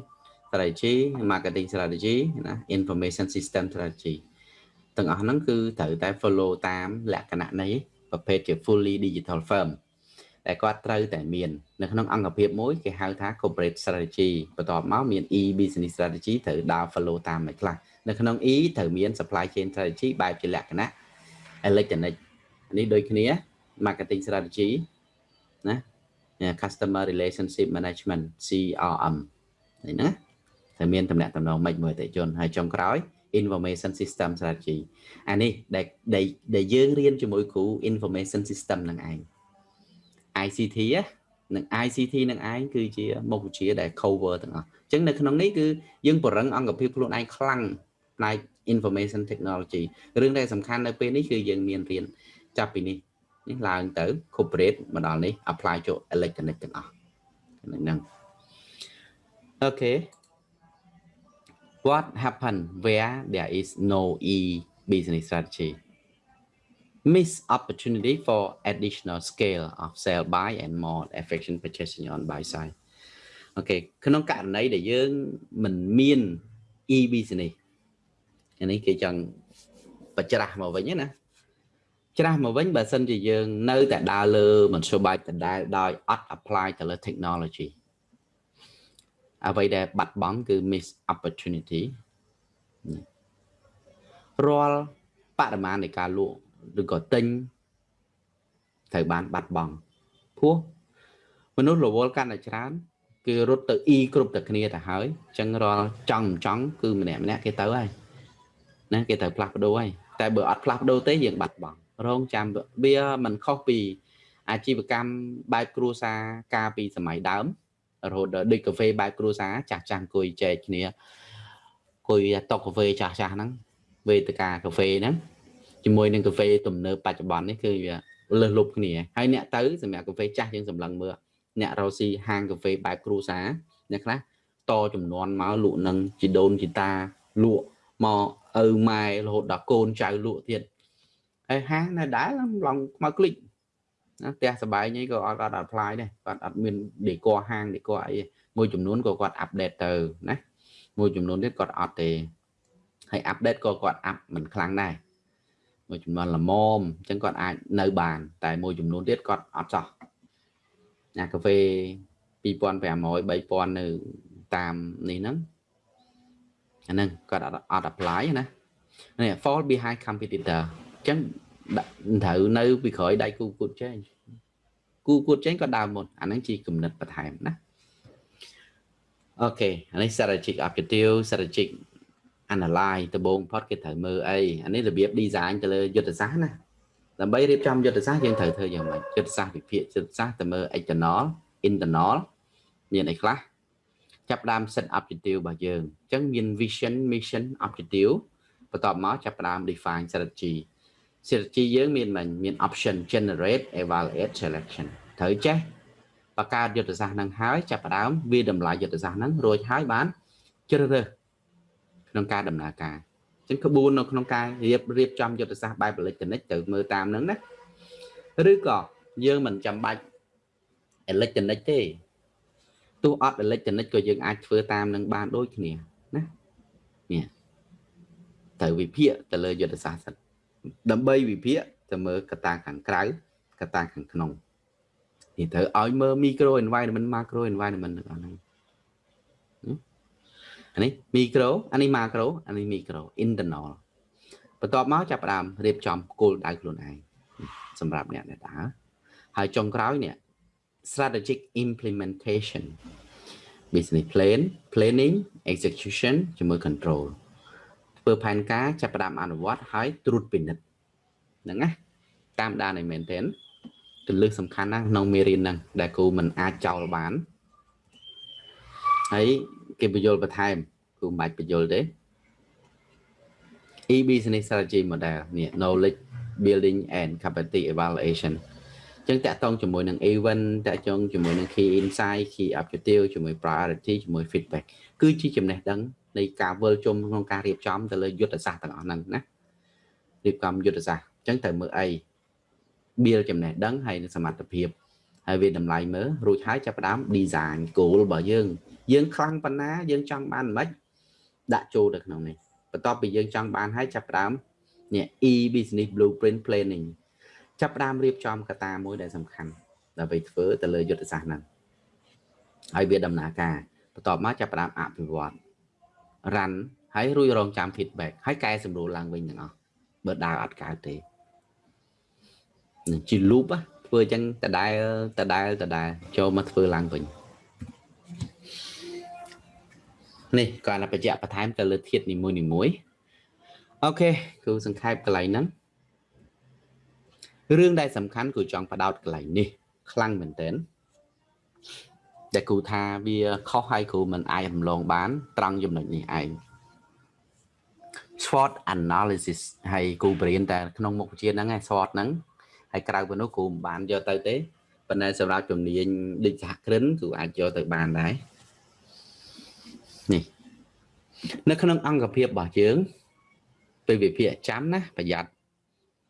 strategy marketing strategy ណា information system strategy ទាំងអស់ហ្នឹងគឺត្រូវតែ follow តាមលក្ខណៈនៃប្រភេទជា fully digital firm ដែលគាត់ត្រូវតែមាននៅក្នុងអង្គភាពមួយគេហៅថា corporate strategy បន្ទាប់មកមាន e business strategy ត្រូវដើរ follow តាមមួយខ្លះនៅក្នុង e ត្រូវមាន supply chain strategy បែបជាលក្ខណៈ electronic នេះដូចគ្នា marketing strategy ណា customer relationship management CRM នេះណាត្រូវមានតំណែងតំណងមិនមួយអតិជនហើយចុងក្រោយ information system strategy អានេះដែលដែលយើងរៀនជាមួយគ្រូ information system នឹងឯង ICT និង ICT នឹងឯងគឺជាមុខវិជ្ជាដែល cover ទាំងអស់អញ្ចឹងនៅក្នុងនេះគឺយើងបរឹងអង្គភាពខ្លួនឯងខ្លាំងផ្នែក information technology រឿងដែលសំខាន់នៅពេលនេះគឺយើងមានរៀនចាប់ពីនេះនេះឡើងទៅ corporate មកដល់នេះ apply ចូល electronic ទាំងអស់ហ្នឹងអូខេ what happen where there is no e business strategy miss opportunity for additional scale of sell buy and more efficient purchasing on buy side អូខេក្នុងករណីដែលយើងមិនមាន e business នេះគេចង់បច្រាស់មកវិញណាច្រាស់មកវិញបើសិនជាយើងនៅតែដើរលើមធ្យោបាយដដែលដោយអត់ apply ទៅលើ technology អ្វីដែលបាត់បង់គឺ miss opportunity រាល់បរិមាណនៃការលក់ឬក៏ទិញត្រូវបានបាត់បង់ព្រោះមនុស្សរវល់កាន់តែច្រើន គេរត់ទៅ e គ្រប់តែគ្នាទៅហើយអញ្ចឹងរាល់ចង់ចង់គឺម្នាក់ម្នាក់គេទៅហើយ ណាគេត្រូវផ្លាស់ប្ដូរហើយតែបើអត់ផ្លាស់ប្ដូរទេយើងបាត់បង់រងចាំវាមិនខុសពីអាជីវកម្មបែបគ្រួសារកាលពីសម័យដើមរហូតដល់ដូចកាហ្វេបែបគ្រួសារចាស់ចាស់អង្គុយចែកគ្នាអង្គុយតុកកាហ្វេចាស់ចាស់ហ្នឹងវេទិកាកាហ្វេហ្នឹងជាមួយនឹងកាហ្វេទំនើបបច្ចុប្បន្ននេះគឺវាលើសលប់គ្នាហើយអ្នកទៅសម្រាប់កាហ្វេចាស់យើងសម្លឹងមើលអ្នករស់ស៊ីហាងកាហ្វេបែបគ្រួសារអ្នកខ្លះតចំនួនមកលក់នឹងជីដូនជីតាលក់មក ឪម៉ែរហូតដល់កូនចៅលក់ទៀតហើយហាងនៅដែរឡងខ្មៅគ្លិចណាផ្ទះសបាយនេះក៏អត់គាត់អត់ apply ដែរគាត់អត់មានដេកហាងដេកអីមួយចំនួនក៏គាត់ update ទៅណាមួយចំនួនទៀតគាត់អត់ទេហើយ update ក៏គាត់ up មិនខ្លាំងដែរមួយចំនួនល្មមអញ្ចឹងគាត់អាចនៅបាន តែមួយចំនួនទៀតគាត់អត់ចោះណាកាហ្វេ2500 3000នៅតាមនេះហ្នឹង អាហ្នឹងគាត់អត់ apply ណានេះ fall behind competitor អញ្ចឹងត្រូវនៅពីក្រោយដៃគូគូតចេញគូគូតចេញក៏ដើមមុនអាហ្នឹងជាគំនិតបន្ថែមណាអូខេអានេះ strategic objective strategic analyze ដំបូងផុតគេត្រូវមើលអីអានេះរបៀប design ទៅលើយុទ្ធសាស្ត្រណាដើម្បីរៀបចំយុទ្ធសាស្ត្រយើងត្រូវធ្វើយ៉ាងម៉េចយុទ្ធសាស្ត្រវិភាគយុទ្ធសាស្ត្រទៅមើល external internal មានអីខ្លះ ចាប់ផ្ដើម set objective របស់យើងអញ្ចឹងមាន vision mission objective បន្ទាប់មកចាប់ផ្ដើម define strategy strategy យើងមានមិនមាន option generate evaluate selection ត្រូវចេះបង្កើតយុទ្ធសាស្ត្រនឹងហើយចាប់ផ្ដើមវាតម្លៃយុទ្ធសាស្ត្រហ្នឹងរួចហើយបានជ្រើសរើសក្នុងការដំណើរការអញ្ចឹងក្បួននៅក្នុងការរៀបរៀបចំយុទ្ធសាស្ត្របែប electronic ទៅមើលតាមហ្នឹងណាឬក៏យើងមិនចាំបាច់ electronic ទេ ទោះអត់ electronic ក៏យើងអាចធ្វើតាមនឹងបានដូចគ្នាណានេះត្រូវវិភាគទៅលើយុទ្ធសាស្ត្រដើម្បីវិភាគទៅមើលកត្តាខាងក្រៅកត្តាខាងក្នុងនេះត្រូវឲ្យមើល micro environment macro environment ទាំងអស់ហ្នឹងអានេះ micro អានេះ macro អានេះ micro internal បន្ទាប់មកចាប់ផ្ដើមរៀបចំគោលដៅខ្លួនឯងសម្រាប់អ្នកដែលដើរហើយចុងក្រោយនេះ strategic implementation business plan planning execution ជាមួយ control ធ្វើផែនការចាប់ផ្ដើមអនុវត្តហើយត្រួតពិនិត្យហ្នឹងណាតាមដានឲ្យមែនទែនគន្លឹះសំខាន់ណាស់ក្នុងមេរៀនហ្នឹងដែលគ្រូមិនអាចចោលបានហើយគេបញ្យល់បន្ថែមគ្រូមិនបាច់បញ្យល់ទេ e business strategy model នេះ knowledge building and capacity evaluation ចឹងតាក់ទងជាមួយនឹង event តាក់ទងជាមួយនឹង key insight key objective ជាមួយ priority ជាមួយ feedback គឺជាចំណេះដឹងនៃការវិលជុំក្នុងការរៀបចំទៅលើយុទ្ធសាស្ត្រទាំងអស់ហ្នឹងណារៀបចំយុទ្ធសាស្ត្រអញ្ចឹងត្រូវមើលអី build ចំណេះដឹងហើយសមត្ថភាពហើយវាតម្លៃមើលរួចហើយចាប់ផ្ដើម design goal របស់យើង យើងខ្លាំងប៉ុណ្ណាយើងចង់បានមិនដាក់ចូលទៅក្នុងនេះបន្ទាប់ពីយើងចង់បានហើយចាប់ផ្ដើមនេះ e business blueprint planning ចាប់ផ្ដើមរៀបចំកត្តាមួយដែលសំខាន់ដើម្បីធ្វើទៅលើយុទ្ធសាស្ត្រហ្នឹងហើយវាដំណើរការបន្ទាប់មកចាប់ផ្ដើមអភិវឌ្ឍ run ហើយរួចរងចាំ feedback ហើយកែសម្រួលឡើងវិញទាំងអស់បើដើរអត់កើតទេនឹងជា loop ធ្វើអញ្ចឹងដដែលដដែលដដែលចូលមកធ្វើឡើងវិញនេះគាត់បញ្ជាក់បន្ថែមទៅលើធាតុនីមួយនីមួយអូខេគ្រូសង្ខេបកន្លែងហ្នឹង រឿងដែលសំខាន់គឺចង់បដោតកន្លែងនេះ ខ្លាំងមែនទែនដែលគ្រូថាវាខុសហើយគ្រូមិនអាចរំលងបាន ត្រង់ចំណុចនេះឯង SWOT analysis ហើយគ្រូបរៀនតែក្នុងមុខវិជ្ជាហ្នឹងឯង SWOT ហ្នឹងហើយក្រៅពីនោះគ្រូមិនបានយកទៅទេប៉ុន្តែសម្រាប់ជំនាញដូចសហគ្រិនគ្រូអាចយកទៅបានដែរនេះនៅក្នុងអង្គភាពរបស់យើងពេលវិភាគចាំណាប្រយ័ត្ន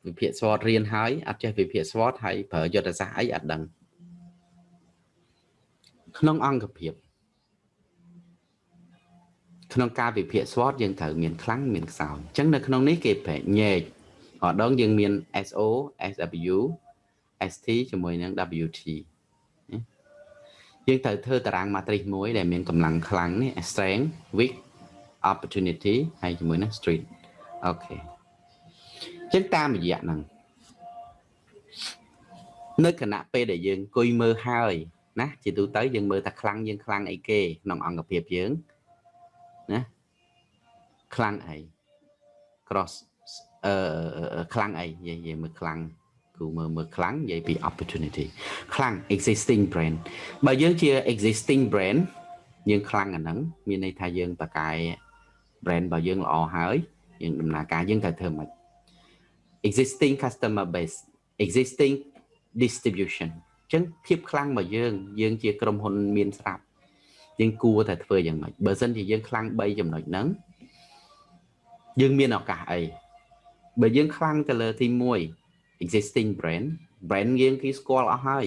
វិភាគ SWOT រៀនហើយអត់ចេះវិភាគ SWOT ហើយប្រើយុទ្ធសាស្ត្រអីអត់ដឹងក្នុងអង្គភាពក្នុងការវិភាគ SWOT យើងត្រូវមានខ្លាំងមានខ្សោយអញ្ចឹងនៅក្នុងនេះគេប្រែកញែកម្ដងយើងមាន SO SW ST ជាមួយនឹង WT យើងត្រូវធ្វើតារាង matrix មួយដែលមានកម្លាំងខ្លាំងនេះ strength weak opportunity ហើយជាមួយនឹង street អូខេ ចឹងតាមរយៈហ្នឹងនៅគណៈពេលដែលយើងអង្គុយមើលហើយណាជាទូទៅយើងមើលថាខ្លាំងយើងខ្លាំងអីគេក្នុងអង្គភាពយើងណាខ្លាំងអី cross អឺខ្លាំងអីនិយាយនិយាយមើលខ្លាំងគូមើលមើលខ្លាំងនិយាយពី opportunity ខ្លាំង existing brand បើយើងជា existing brand យើងខ្លាំងអាហ្នឹងមានន័យថាយើងបកកាយ brand របស់យើងល្អហើយយើងដំណើរការយើងត្រូវធ្វើម៉េច existing customer base existing distribution អញ្ចឹងភាពខ្លាំងរបស់យើង យើងជាក្រុមហ៊ុនមានស្រាប់យើងគួរតែធ្វើយ៉ាងម៉េចបើសិនជាយើងខ្លាំង3ចំណុចហ្នឹងយើងមានឱកាសអីបើយើងខ្លាំងទៅលើទី1 existing brand brand យើងគេស្គាល់អស់ហើយ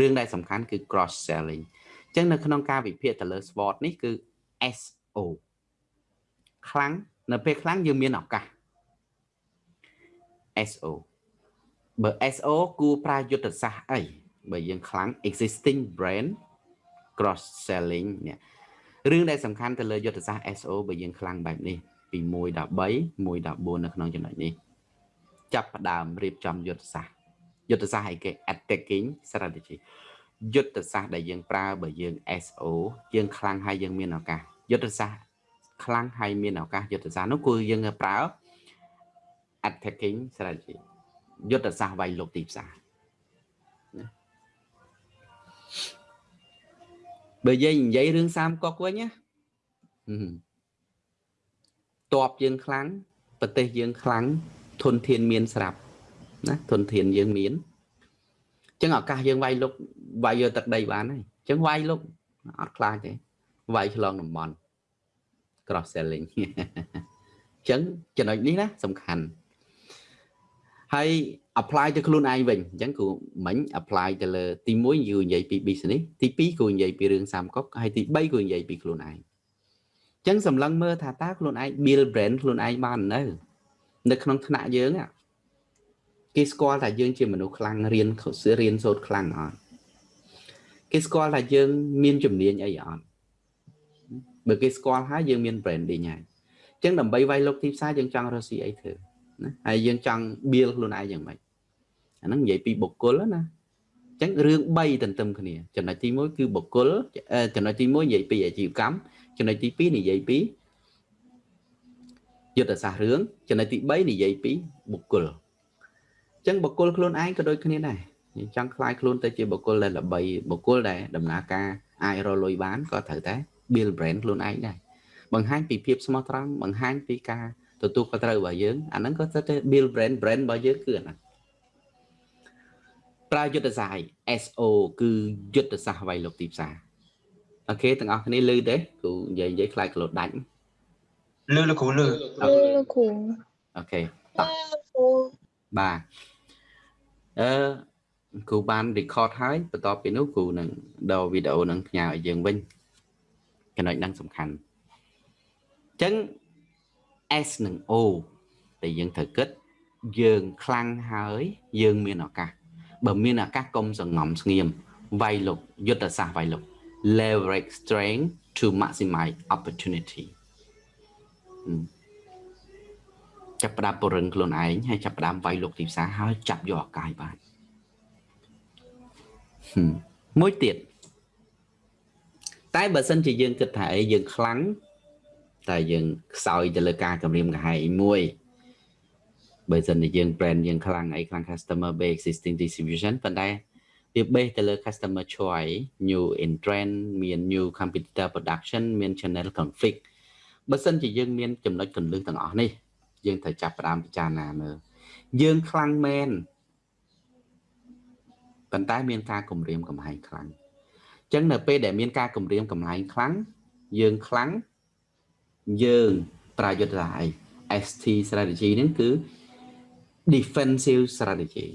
រឿងដែលសំខាន់គឺ cross selling អញ្ចឹងនៅក្នុងការវិភាគទៅលើ SWOT នេះគឺ SO ខ្លាំងនៅពេលខ្លាំងយើងមានឱកាស SO បើ SO គួរប្រើយុទ្ធសាស្ត្រអីបើយើងខ្លាំង existing brand cross selling នេះរឿងដែលសំខាន់ទៅលើយុទ្ធសាស្ត្រ SO បើយើងខ្លាំងបែបនេះពី1ដល់3 1ដល់4នៅក្នុងចំណុចនេះចាប់ផ្ដើមរៀបចំយុទ្ធសាស្ត្រយុទ្ធសាស្ត្រឲ្យគេ attacking strategy យុទ្ធសាស្ត្រដែលយើងប្រើបើយើង SO យើងខ្លាំងហើយយើងមានឱកាសយុទ្ធសាស្ត្រខ្លាំងហើយមានឱកាសយុទ្ធសាស្ត្រនោះគឺយើងប្រើ attacking strategy យុទ្ធសាស្ត្រវាយលុកទីផ្សារណាបើយើងនិយាយរឿងសាមកុកវិញណាតបយើងខ្លាំងប្រទេសយើងខ្លាំងធនធានមានស្រាប់ណាធនធានយើងមានអញ្ចឹងឱកាសយើងវាយលុកវាយយកទឹកដីបានហើយអញ្ចឹងវាយលុកអត់ខ្លាចទេវាយឆ្លងតំបន់ cross selling អញ្ចឹងចំណុចនេះណាសំខាន់ ហើយ apply ទៅខ្លួនឯងវិញអញ្ចឹងគូមិញ apply ទៅលើទី1យូរនិយាយពី business ទី2គូនិយាយពីរឿងសាមកុកហើយទី3គូនិយាយពីខ្លួនឯងអញ្ចឹងសម្លឹងមើលថាតើខ្លួនឯង build brand ខ្លួនឯងបាននៅ នៅក្នុងថ្នាក់យើងគេស្គាល់ថាយើងជាមនុស្សខ្លាំងរៀនរៀនសូត្រខ្លាំងអត់គេស្គាល់ថាយើងមានជំនាញអីអត់បើគេស្គាល់ហើយយើងមាន branding ហើយអញ្ចឹងដើម្បីវាយលុកទីផ្សារយើងចង់រកស៊ីអីធ្វើ ណាហើយយើងចង់ build ខ្លួនឯងយ៉ាងម៉េចអាហ្នឹងនិយាយពីបុគ្គលណាអញ្ចឹងរឿង3ទន្ទឹមគ្នាចំណុចទី1គឺបុគ្គលចំណុចទី1និយាយពីអាជីវកម្មចំណុចទី2និយាយពីយុទ្ធសាស្ត្ររឿងចំណុចទី3និយាយពីបុគ្គលអញ្ចឹងបុគ្គលខ្លួនឯងក៏ដូចគ្នាដែរយើងចង់ខ្លាយខ្លួនទៅជាបុគ្គលដែលល្បីបុគ្គលដែលដំណើរការអាចរលុយបានក៏ត្រូវតែ build brand ខ្លួនឯងដែរបង្ហាញពីភាពស្មោះត្រង់បង្ហាញពីការ ទទួលខុសត្រូវរបស់យើងអាហ្នឹងក៏ទៅតែ build brand brand របស់យើងគឺអាហ្នឹងប្រើយុទ្ធសាស្ត្រ SO គឺយុទ្ធសាស្ត្រវាយលុកទីផ្សារអូខេទាំងអស់គ្នាឮទេគ្រូនិយាយនិយាយខ្លាចក្លោដាច់លឺលោកគ្រូលឺលឺលោកគ្រូអូខេតោះបាទអឺគ្រូបាន record ហើយបន្ទាប់ពីនោះគ្រូនឹងដូរវីដេអូនឹងផ្ញើឲ្យយើងវិញចំណុចហ្នឹងសំខាន់អញ្ចឹង S និង O ដែលយើងត្រូវគិតយើងខ្លាំងហើយយើងមានឱកាសបើមានឱកាសកុំសងំស្ងៀមវាយលុកយុទ្ធសាស្ត្រវាយលុក leverage strength to maximize opportunity ចាប់ផ្ដើមពរឹងខ្លួនឯងហើយចាប់ផ្ដើមវាយលុកទីផ្សារហើយចាប់យកឱកាសបានមួយទៀតតែបើសិនជាយើងគិតថាអីយើងខ្លាំង តែយើងខ្សោយទៅលើការគម្រាមកំហែងមួយបើសិនជាយើង brand យើងខ្លាំងអីខ្លាំង customer base existing distribution ប៉ុន្តែវា base ទៅលើ customer choice new in trend មាន new competitor production មាន channel conflict បើសិនជាយើងមានចំណុចកន្លឹះទាំងអស់នេះ យើងត្រូវចាប់ផ្ដើមពិចារណាមើលយើងខ្លាំងមែនប៉ុន្តែមានការគម្រាមកំហែងខ្លាំងអញ្ចឹងនៅពេលដែលមានការគម្រាមកំហែងខ្លាំងយើងខ្លាំង យើងប្រើយុទ្ធសាស្ត្រអី ST strategy ហ្នឹងគឺ defensive strategy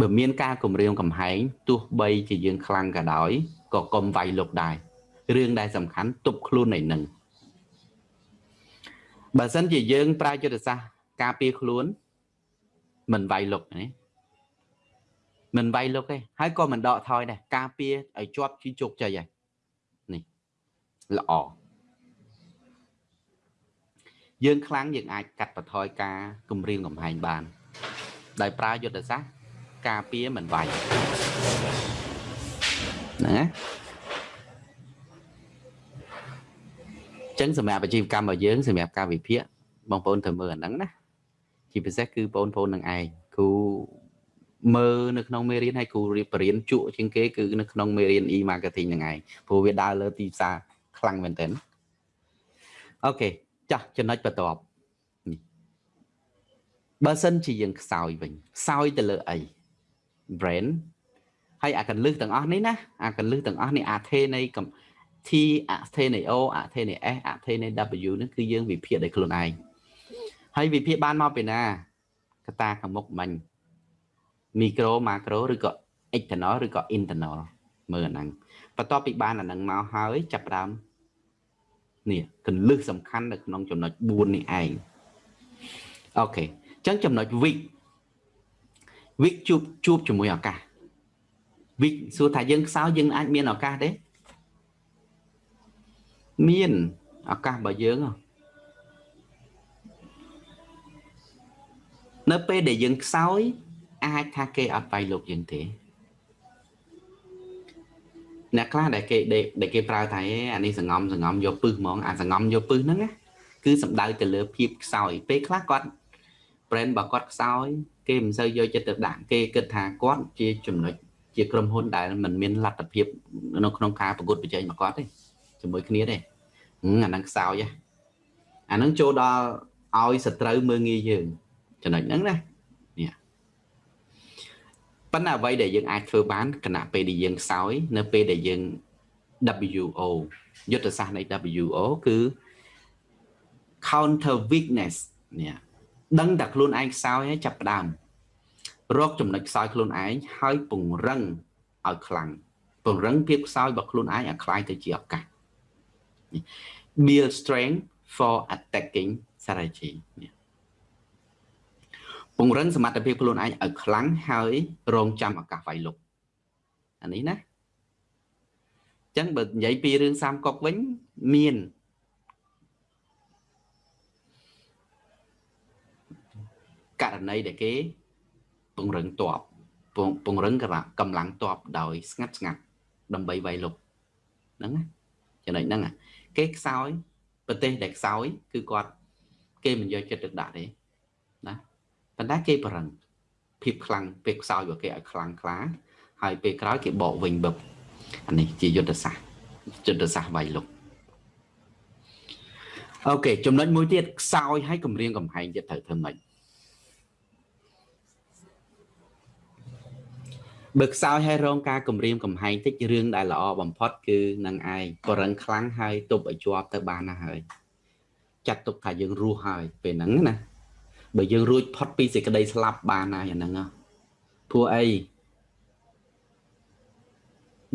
បើមានការគម្រាមកំហែងទោះបីជាយើងខ្លាំងក៏ដោយក៏កុំវាយលុកដែររឿងដែលសំខាន់ទប់ខ្លួនឯនឹងបើសិនជាយើងប្រើយុទ្ធសាស្ត្រការពារខ្លួនមិនវាយលុកណាមិនវាយលុកទេហើយក៏មិនដកថយដែរការពារឲ្យជាប់ជាជោគជ័យហើយនេះល្អ យើងខ្លាំងយើងអាចកាត់បន្ថយការគម្រាមកំហែងបាន ដោយប្រើយុទ្ធសាស្ត្រការពារមិនវាយណាចឹងសម្រាប់អាជីវកម្មរបស់យើងសម្រាប់ការវិភាគបងប្អូនត្រូវមើលអាហ្នឹងណាជាពិសេសគឺបងប្អូននឹងឯងគ្រូមើលនៅក្នុងមេរៀនហើយគ្រូរៀបរៀនជក់ជាងគេគឺនៅក្នុងមេរៀន e-marketing ហ្នឹងឯងព្រោះវាដើរលើទីផ្សារខ្លាំងមែនទែនអូខេ ចាស់ចំណុចបន្ទាប់បើសិនជាយើងខ្សោយវិញខ្សោយទៅលើអី brand ហើយអាកលឹះទាំងអស់នេះណាអាកលឹះទាំងអស់នេះអាថេនៃ T អាថេនៃ O អាថេនៃ S អាថេនៃ W នេះគឺយើងវិភាគដោយខ្លួនឯងហើយវិភាគបានមកពីណាកតាខាងមុខមិញ micro macro ឬក៏ external ឬក៏ internal មើលអាហ្នឹងបន្ទាប់ពីបានអាហ្នឹងមកហើយចាប់ផ្ដើម នេះកលឹះសំខាន់នៅក្នុងចំណុច4នេះឯងអូខេអញ្ចឹងចំណុច weak weak ជួបជួបជាមួយឱកាស weak សួរថាយើងខ្សោយយើងអាចមានឱកាសទេមានឱកាសរបស់យើងនៅពេលដែលយើងខ្សោយអាចថាគេអត់វាយលោកយើងទេ អ្នកខ្លះដែលគេដែលគេប្រើថាអានេះសង្ងំសង្ងំយកពឹសហ្មងអាសង្ងំយកពឹសហ្នឹងណាគឺសំដៅទៅលើភាពខ្សោយពេលខ្លះគាត់ brand របស់គាត់ខ្សោយគេមិនសូវយកចិត្តទៅដាក់គេគិតថាគាត់ជាចំណុចជាក្រុមហ៊ុនដែលមិនមានលទ្ធភាពនៅក្នុងការប្រកួតប្រជែងរបស់គាត់ទេជាមួយគ្នាទេអាហ្នឹងខ្សោយអាហ្នឹងចូលដល់ឲ្យសត្រូវមើងងាយយើងចំណុចហ្នឹងណានេះ ប៉ុន្តែអ្វីដែលយើងអាចធ្វើបានគណៈពេលដែលយើងខ្សោយនៅពេលដែលយើង WO យុទ្ធសាស្ត្រនៃ WO គឺ counter weakness នេះដឹងតែខ្លួនឯងខ្សោយហើយចាប់ផ្ដើមរកចំណុចខ្សោយខ្លួនឯងហើយពង្រឹងឲ្យខ្លាំងពង្រឹងភាពខ្សោយរបស់ខ្លួនឯងឲ្យខ្លាំងទៅជាឱកាស build strength for attacking strategy នេះ ពង្រឹងសមត្ថភាពខ្លួនឯងឲ្យខ្លាំងហើយរងចាំឱកាសវាយលុកអានេះណាអញ្ចឹងបើនិយាយពីរឿងសាមកុកវិញមានករណីដែលគេពង្រឹងតបពង្រឹងកម្លាំងតបដោយស្ងាត់ស្ងាត់ដើម្បីវាយលុកហ្នឹងណាចំណុចហ្នឹងគេខ្សោយប្រទេសដែលខ្សោយគឺគាត់គេមិនយកចិត្តទុកដាក់ទេណា ប៉ុន្តែគេប្រឹងភាពខ្លាំងពេលខ្សោយរបស់គេឲ្យខ្លាំងខ្លាហើយពេលក្រោយគេបកវិញបឹបអានេះជាយុទ្ធសាស្ត្រយុទ្ធសាស្ត្រវាយលុកអូខេចំណុចមួយទៀតខ្សោយឲ្យគម្រាមកំហែងទៀតត្រូវធ្វើម៉េចបើខ្សោយឲ្យរងការគម្រាមកំហែងតិចរឿងដែលល្អបំផុតគឺនឹងឯងបរិងខ្លាំងហើយទប់ឲ្យជាប់ទៅបានណាហើយចាត់ទុកថាយើងរស់ហើយពេលហ្នឹងណា បើយើងរួចផុតពីសេចក្តីស្លាប់បានហើយអាហ្នឹងព្រោះអី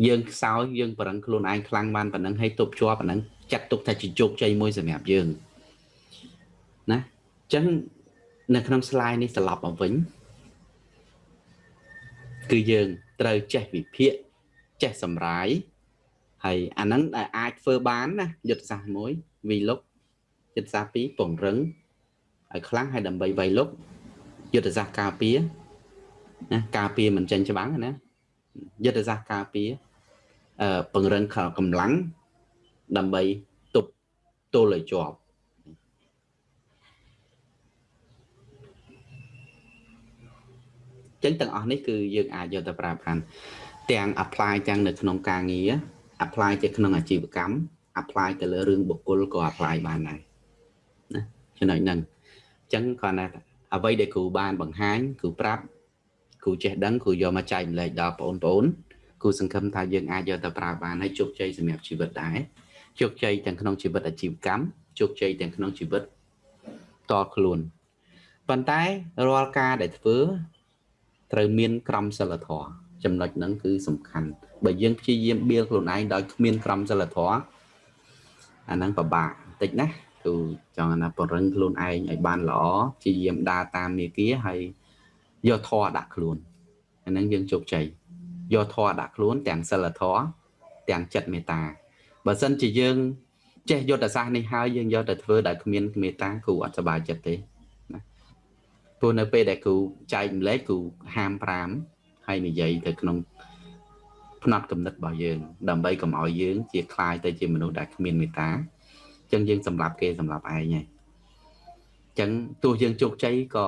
យើងខ្សោយយើងបរឹងខ្លួនឯងខ្លាំងបានប៉ុណ្ណឹងហើយទប់ជាប់ប៉ុណ្ណឹងចាត់ទុកថាជាជោគជ័យមួយសម្រាប់យើងណាអញ្ចឹងនៅក្នុង slide នេះត្រឡប់មកវិញគឺយើងត្រូវចេះវិភាគចេះសម្រាយហើយអាហ្នឹងដែលអាចធ្វើបានណាយុទ្ធសាស្ត្រមួយវីលុកយុទ្ធសាស្ត្រ2ពង្រឹង ឲ្យខ្លាំងហើយដើម្បីវៃលុកយុទ្ធសាស្ត្រការពារណាការពារមិនចេញច្បាំងណាយុទ្ធសាស្ត្រការពារអឺពង្រឹងកម្លាំងដើម្បីទប់ទល់ឲ្យជាប់ចឹងទាំងអស់នេះគឺយើងអាចយកទៅប្រើប្រាស់ទាំង apply ទាំងនៅក្នុងការងារ apply ទៅក្នុងអាជីវកម្ម apply ទៅលើរឿងបុគ្គលក៏ apply បានដែរណាចំណុចហ្នឹងអញ្ចឹងគាត់ថាអ្វីដែលគ្រូបានបង្ហាញគ្រូប្រាប់គ្រូចេះដឹងគ្រូយកមកចែកម្លែកដល់បងប្អូនគ្រូសង្ឃឹមថាយើងអាចយកទៅប្រើបានហើយជោគជ័យសម្រាប់ជីវិតដែរជោគជ័យទាំងក្នុងជីវិតអាជីវកម្មជោគជ័យទាំងក្នុងជីវិតតខ្លួនប៉ុន្តែរាល់ការដែលធ្វើត្រូវមានក្រមសីលធម៌ចំណុចហ្នឹងគឺសំខាន់បើយើងព្យាយាមបៀលខ្លួនឯងដោយគ្មានក្រមសីលធម៌អាហ្នឹងពិបាកបន្តិចណា គឺចង់ណាពង្រឹងខ្លួនឯងឲ្យបានល្អព្យាយាមដើរតាមមាគាហើយយកធម៌ដាក់ខ្លួនអាហ្នឹងយើងជោគជ័យយកធម៌ដាក់ខ្លួនទាំងសិលធម៌ទាំងចិត្តមេត្តាបើសិនជាយើងចេះយុទ្ធសាស្ត្រនេះហើយយើងយកទៅធ្វើដោយគ្មានមេត្តាគ្រូអត់សប្បាយចិត្តទេណាព្រោះនៅពេលដែលគ្រូចែកម្លែកគ្រូហាម5ហើយនិយាយទៅក្នុងផ្នត់គំនិតរបស់យើង ដើម្បីកុំឲ្យយើងជាคลายទៅជាមនុស្សដែលគ្មានមេត្តាអញ្ ចឹងយើងសម្រាប់គេសម្រាប់ឯងហើយអញ្ចឹងទោះយើងជោគជ័យក៏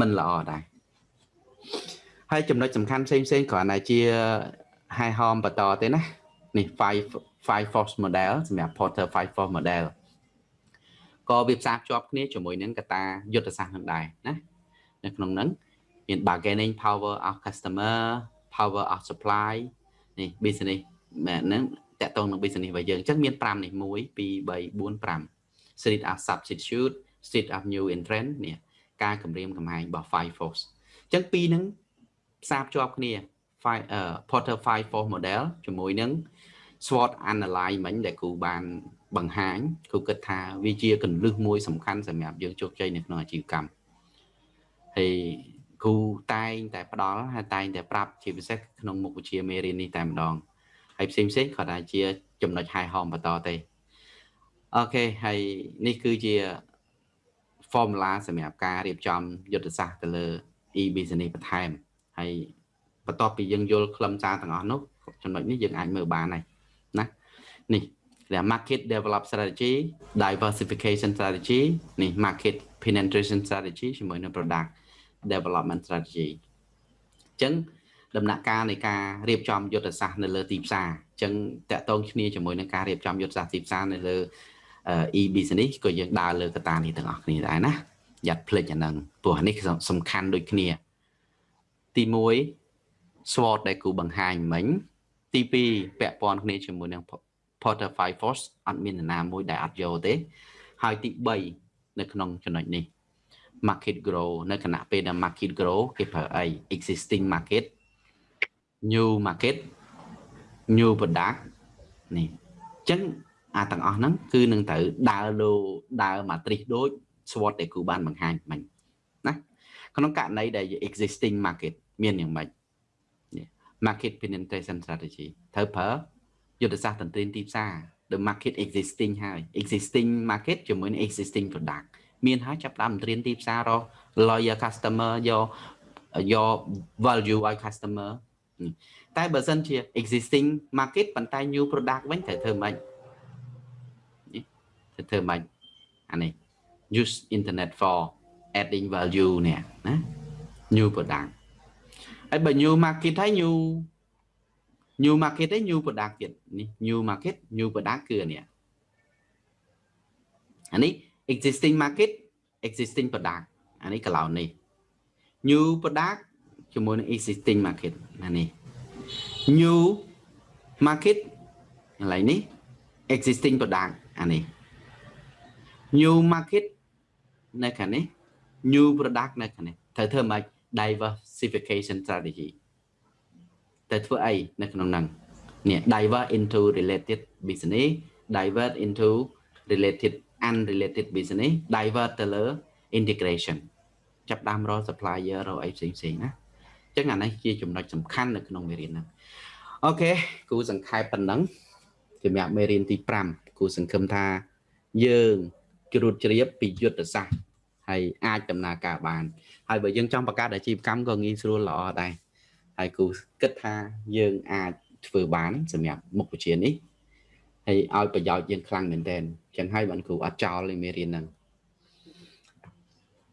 មិនល្អដែរហើយចំណុចសំខាន់ផ្សេងផ្សេងគ្រាន់តែជា high home បន្តទេណានេះ5 5 force model សម្រាប់ Porter 5 force model ក៏វាផ្សារភ្ជាប់គ្នាជាមួយនឹងកតាយុទ្ធសាស្ត្រនឹងដែរណានៅក្នុងហ្នឹងមាន bargaining power of customer power of supply នេះ business ហ្នឹង តកតងនឹង business របស់យើងអញ្ចឹងមាន5នេះ1 2 3 4 5 street of substitute street of new entrant នេះការគម្រាមកំហែងរបស់ five force អញ្ចឹងពីរហ្នឹងផ្សារភ្ជាប់គ្នា Porter 5 force model ជាមួយនឹង SWOT analyze មិញដែលគ្រូបានបង្ហាញគ្រូគិតថាវាជាកលឹះមួយសំខាន់សម្រាប់យើងជោគជ័យនៅក្នុងអាជីវកម្មហើយគ្រូតែងតែផ្ដល់ហើយតែងតែប្រាប់ជាពិសេសក្នុងមុខវិជ្ជាមេរៀននេះតែម្ដង ហើយផ្សេងផ្សេងគាត់ថាជា ចំណុចហែហមបន្តទេអូខេហើយនេះគឺជា formula សម្រាប់ការរៀបចំយុទ្ធសាស្ត្រទៅលើ e-business បន្ថែមហើយបន្ទាប់ពីយើងយល់ខ្លឹមសារទាំងអស់នោះចំណុចនេះយើងអាចមើលបានហើយណានេះគេ market develop strategy diversification strategy នេះ market penetration strategy ជាមួយនឹង product development strategy អញ្ចឹង ដំណាក់កាលនៃការរៀបចំយុទ្ធសាស្ត្រនៅលើទីផ្សារអញ្ចឹងតកតងគ្នាជាមួយនឹងការរៀបចំយុទ្ធសាស្ត្រទីផ្សារនៅលើ e business ក៏យើងដើរលើកត្តានេះទាំងអស់គ្នាដែរណាយ៉ាត់ភ្លេចអាហ្នឹងព្រោះនេះសំខាន់ដូចគ្នា ទី1 SWOT ដែលគូបង្ហាញមិញ ទី2ពាក់ព័ន្ធគ្នាជាមួយនឹង Porter Five Force អត់មាននរណាមួយដែលអត់យកទេ ហើយទី3នៅក្នុងចំណុចនេះ market grow នៅគណៈពេលដែល market grow គេប្រើអី existing market new market new product នេះអញ្ចឹងអាទាំងអស់ហ្នឹងគឺនឹងត្រូវដើរលោដើរ matrix ដូច SWOT ដែលគ្រូបានបង្ហាញមិញណាក្នុងករណីដែល existing market មានយ៉ាងម៉េច market penetration strategy ត្រូវប្រើយុទ្ធសាស្ត្រតន្ត្រីទីផ្សារ the market existing ហើយ existing market ជាមួយនឹង existing product មានហើយចាប់ដើមត្រៀមទីផ្សាររក loyal customer យកយក value ឲ្យ customer តែបើសិនជា existing market ប៉ុន្តែ new product វិញត្រូវធ្វើម៉េចត្រូវធ្វើម៉េចអានេះ use internet for adding value នេះណា new product ហើយបើ new market ហើយ new new market ទេ new product ទៀតនេះ new market new product គឺអានេះអានេះ existing market existing product អានេះកន្លងនេះ new product ជាមួយនឹង existing market អានេះ new market កន្លែងនេះ existing product អានេះ new market នៅខាងនេះ new product នៅខាងនេះត្រូវធ្វើម៉េច diversification strategy តែធ្វើអីនៅក្នុងហ្នឹងនេះ divert into related business divert into related unrelated business divert ទៅលើ integration ចាប់ដើមរក supplier រកអីផ្សេងផ្សេងណាអញ្ចឹងអានេះជាចំណុចសំខាន់នៅក្នុងមេរៀនហ្នឹងអូខេគូសង្ខេបប៉ុណ្ណឹងសម្រាប់មេរៀនទី5គូសង្ឃឹមថាយើងជ្រួតជ្រាបពីយុទ្ធសាស្ត្រហើយអាចដំណើរការបាន ហើយបើយើងចង់បង្កើតអាជីវកម្មក៏ងាយស្រួលល្អដែរហើយគូគិតថាយើងអាចធ្វើបានសម្រាប់មុខវិជ្ជានេះហើយឲ្យប្រយោជន៍យើងខ្លាំងមែនទែនចឹងហើយបានគ្រូអត់ចោលលេមេរៀនហ្នឹង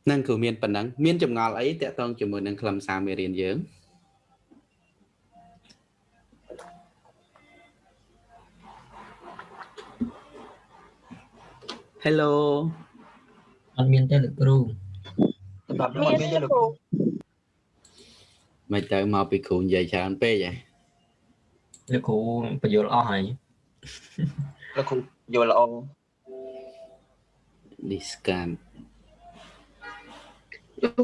នឹងគ្រូមានប៉ុណ្ណឹងមានចម្ងល់អីតាក់ទងជាមួយនឹងខ្លឹមសារមេរៀនយើង Hello អត់មានទេលោកគ្រូសម្រាប់ខ្ញុំអត់មានទេលោកគ្រូមិនទៅមកពីគ្រូនិយាយច្រើនពេកហ៎លោកគ្រូបញ្យល់អស់ហើយលោកគ្រូយល់ល្អ discount លោក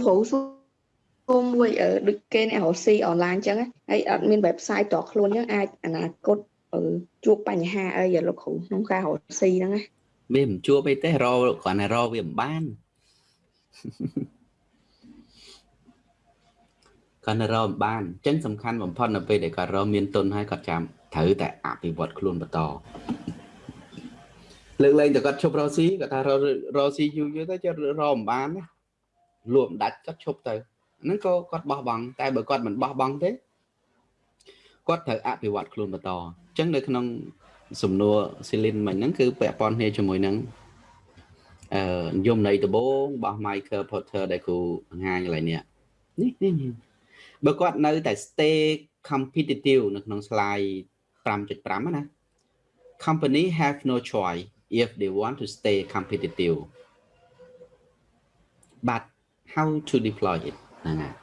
គ្រូសូមមួយអឺដូចគេអ្នករកស៊ីអនឡាញអញ្ចឹងណាហើយអត់មាន website តខ្លួនអញ្ចឹងអាចអនាគតអឺជួបបញ្ហាអីอะលោកគ្រូក្នុងការរកស៊ីហ្នឹងណាវាមិនជួបអីទេរកគ្រាន់តែរកវាមិនបានគាត់នៅរកមិនបានអញ្ចឹងសំខាន់បំផុតនៅពេលដែលគាត់រកមានទុនហើយគាត់ចាំត្រូវតែអភិវឌ្ឍខ្លួនបន្តលើកលែងតែគាត់ឈប់រកស៊ីគាត់ថារករកស៊ីយូរយូរទៅចិត្តរកមិនបានណា លក់មិនដាច់គាត់ឈប់ទៅហ្នឹងក៏គាត់បោះបង់តែបើគាត់មិនបោះបង់ទេគាត់ត្រូវអភិវឌ្ឍខ្លួនបន្តអញ្ចឹងនៅក្នុងសំណួរស៊ីលីនមិញហ្នឹងគឺពាក់ព័ន្ធគ្នាជាមួយនឹងអឺនិយមន័យដំបូងរបស់ Michael Porter ដែលគ្រូបង្ហាញកន្លែងនេះនេះនេះបើគាត់នៅតែ stay competitive នៅក្នុង slide 5.5ណា company have no choice if they want to stay competitive but how to deploy it ហ្នឹងហើយ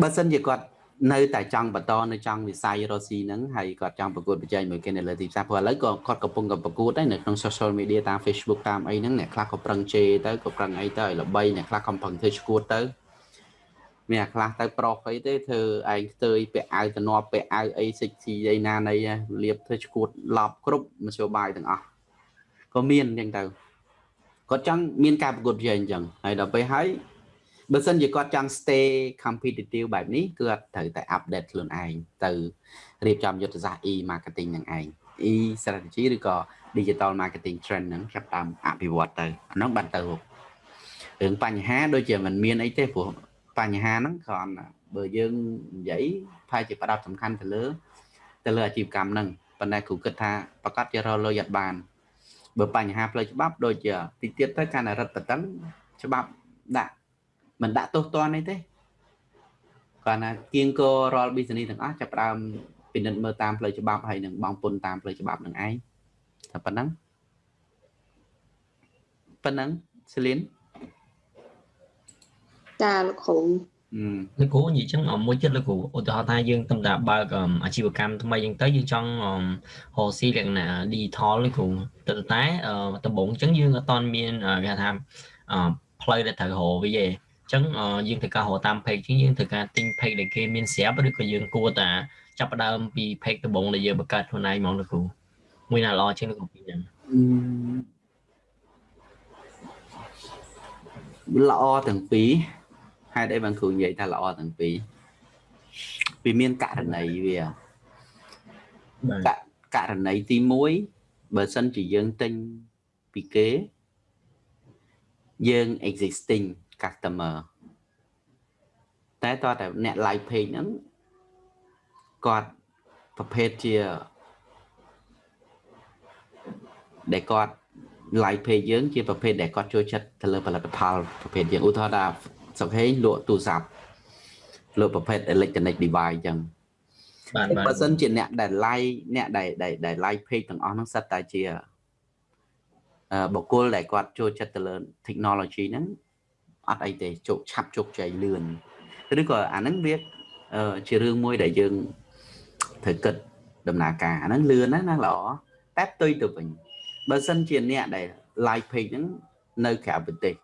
បើសិនជាគាត់នៅតែចង់បន្តនៅចង់វិស័យរស៊ីហ្នឹងហើយគាត់ចង់ប្រកួតប្រជែងមួយគេនៅលើទីផ្សារព្រោះឥឡូវក៏គាត់កំពុងតែប្រកួតដែរនៅក្នុង social media តាម Facebook តាមអីហ្នឹងអ្នកខ្លះក៏ប្រឹងជេរទៅក៏ប្រឹងអីទៅឲ្យល្បីអ្នកខ្លះកំពុងធ្វើឈួតទៅមានអាខ្លះទៅប្រុសអីទេធ្វើឯងផ្ទើយពាក់អាវតំណប់ពាក់អាវអីសិចស៊ីអីណាណីលៀបធ្វើឈួតឡប់គ្រប់មធ្យោបាយទាំងអស់ក៏មានអញ្ចឹងទៅ គាត់ចង់មានការប្រកួតប្រជែងអញ្ចឹងហើយដល់ពេលហើយបើសិនជាគាត់ចង់ stay competitive បែបនេះគឺគាត់ត្រូវតែ update ខ្លួនឯងទៅរៀបចំយុទ្ធសាស្ត្រ e marketing នឹងឯង e strategy ឬក៏ digital marketing trend ហ្នឹងចាប់តាមអភិវឌ្ឍទៅអានោះបានទៅរឿងបញ្ហាដូចជាមិនមានអីទេព្រោះបញ្ហាហ្នឹងគ្រាន់បើយើងនិយាយផែជាផ្ដោតសំខាន់ទៅលើទៅលើអាជីវកម្មហ្នឹងប៉ុន្តែគ្រូគិតថាប្រកាសជារលុយអត់បាន បើបញ្ហាផ្លូវច្បាប់ដូចជាទីទៀតទៅកាន់តែរឹតបន្តឹងច្បាប់ដាក់មិនដាក់ទោសទណ្ឌអីទេគាត់ណាគៀងករាល់ business ទាំងអស់ចាប់ផ្ដើមពិនិត្យមើលតាមផ្លូវច្បាប់ហើយនឹងបងពុនតាមផ្លូវច្បាប់នឹងឯងតែប៉ុណ្ណឹងប៉ុណ្ណឹងសេលីនចាលោកគ្រូអឺ លោកគ្រូនិយាយចឹងអមមួយចិត្តលោកគ្រូឧទាហរណ៍ថាយើងទំតាបើកអមអាជីវកម្មថ្មីចឹងទៅយើងចង់អមរកស៊ីលក្ខណៈ digital លោកគ្រូតែតែអឺដំបូងចឹងយើងអត់តន់មានគេហៅថាអឺផ្លូវដែលត្រូវរកវាទេចឹងអឺយើងត្រូវការរកតាម page ចឹងយើងត្រូវការទិញ page ដែលគេមានស្រាប់ឬក៏យើងគួរតែចាប់ផ្ដើមពី page ដំបូងដែលយើងបង្កើតខ្លួនឯងហ្មងលោកគ្រូមួយណាល្អជាងលោកគ្រូពីរហ្នឹងល្អទាំងពីរ ហេតុអីបានគ្រូនិយាយថាល្អទាំងពីរពីមានករណីវាបាទកករណីទី1បើសិនជាយើងទិញពីគេយើង existing customer តែតើតែអ្នក live page ហ្នឹងគាត់ប្រភេទជាដែលគាត់ live page យើងជាប្រភេទដែលគាត់ចូលចិត្តទៅលើផលិតផលប្រភេទយើងឧទាហរណ៍ថា សុកហេងលក់ទូរស័ព្ទលក់ប្រភេទ electronic device អញ្ចឹងបាទបាទបើសិនជាអ្នកដែល live អ្នកដែលដែលដែល live page ទាំងអស់ហ្នឹងសិតតែជាអឺបុគ្គលដែលគាត់ចូលចិត្តទៅលើ technology ហ្នឹងអត់អីទេជោគឆាប់ជោគជ័យលឿនឬក៏អាហ្នឹងវាអឺជារឿងមួយដែលយើងត្រូវគិតដំណើរការអាហ្នឹងលឿនណាស់ណាល្អតែផ្ទុយទៅវិញបើសិនជាអ្នកដែល live page ហ្នឹងនៅក្រៅប្រទេស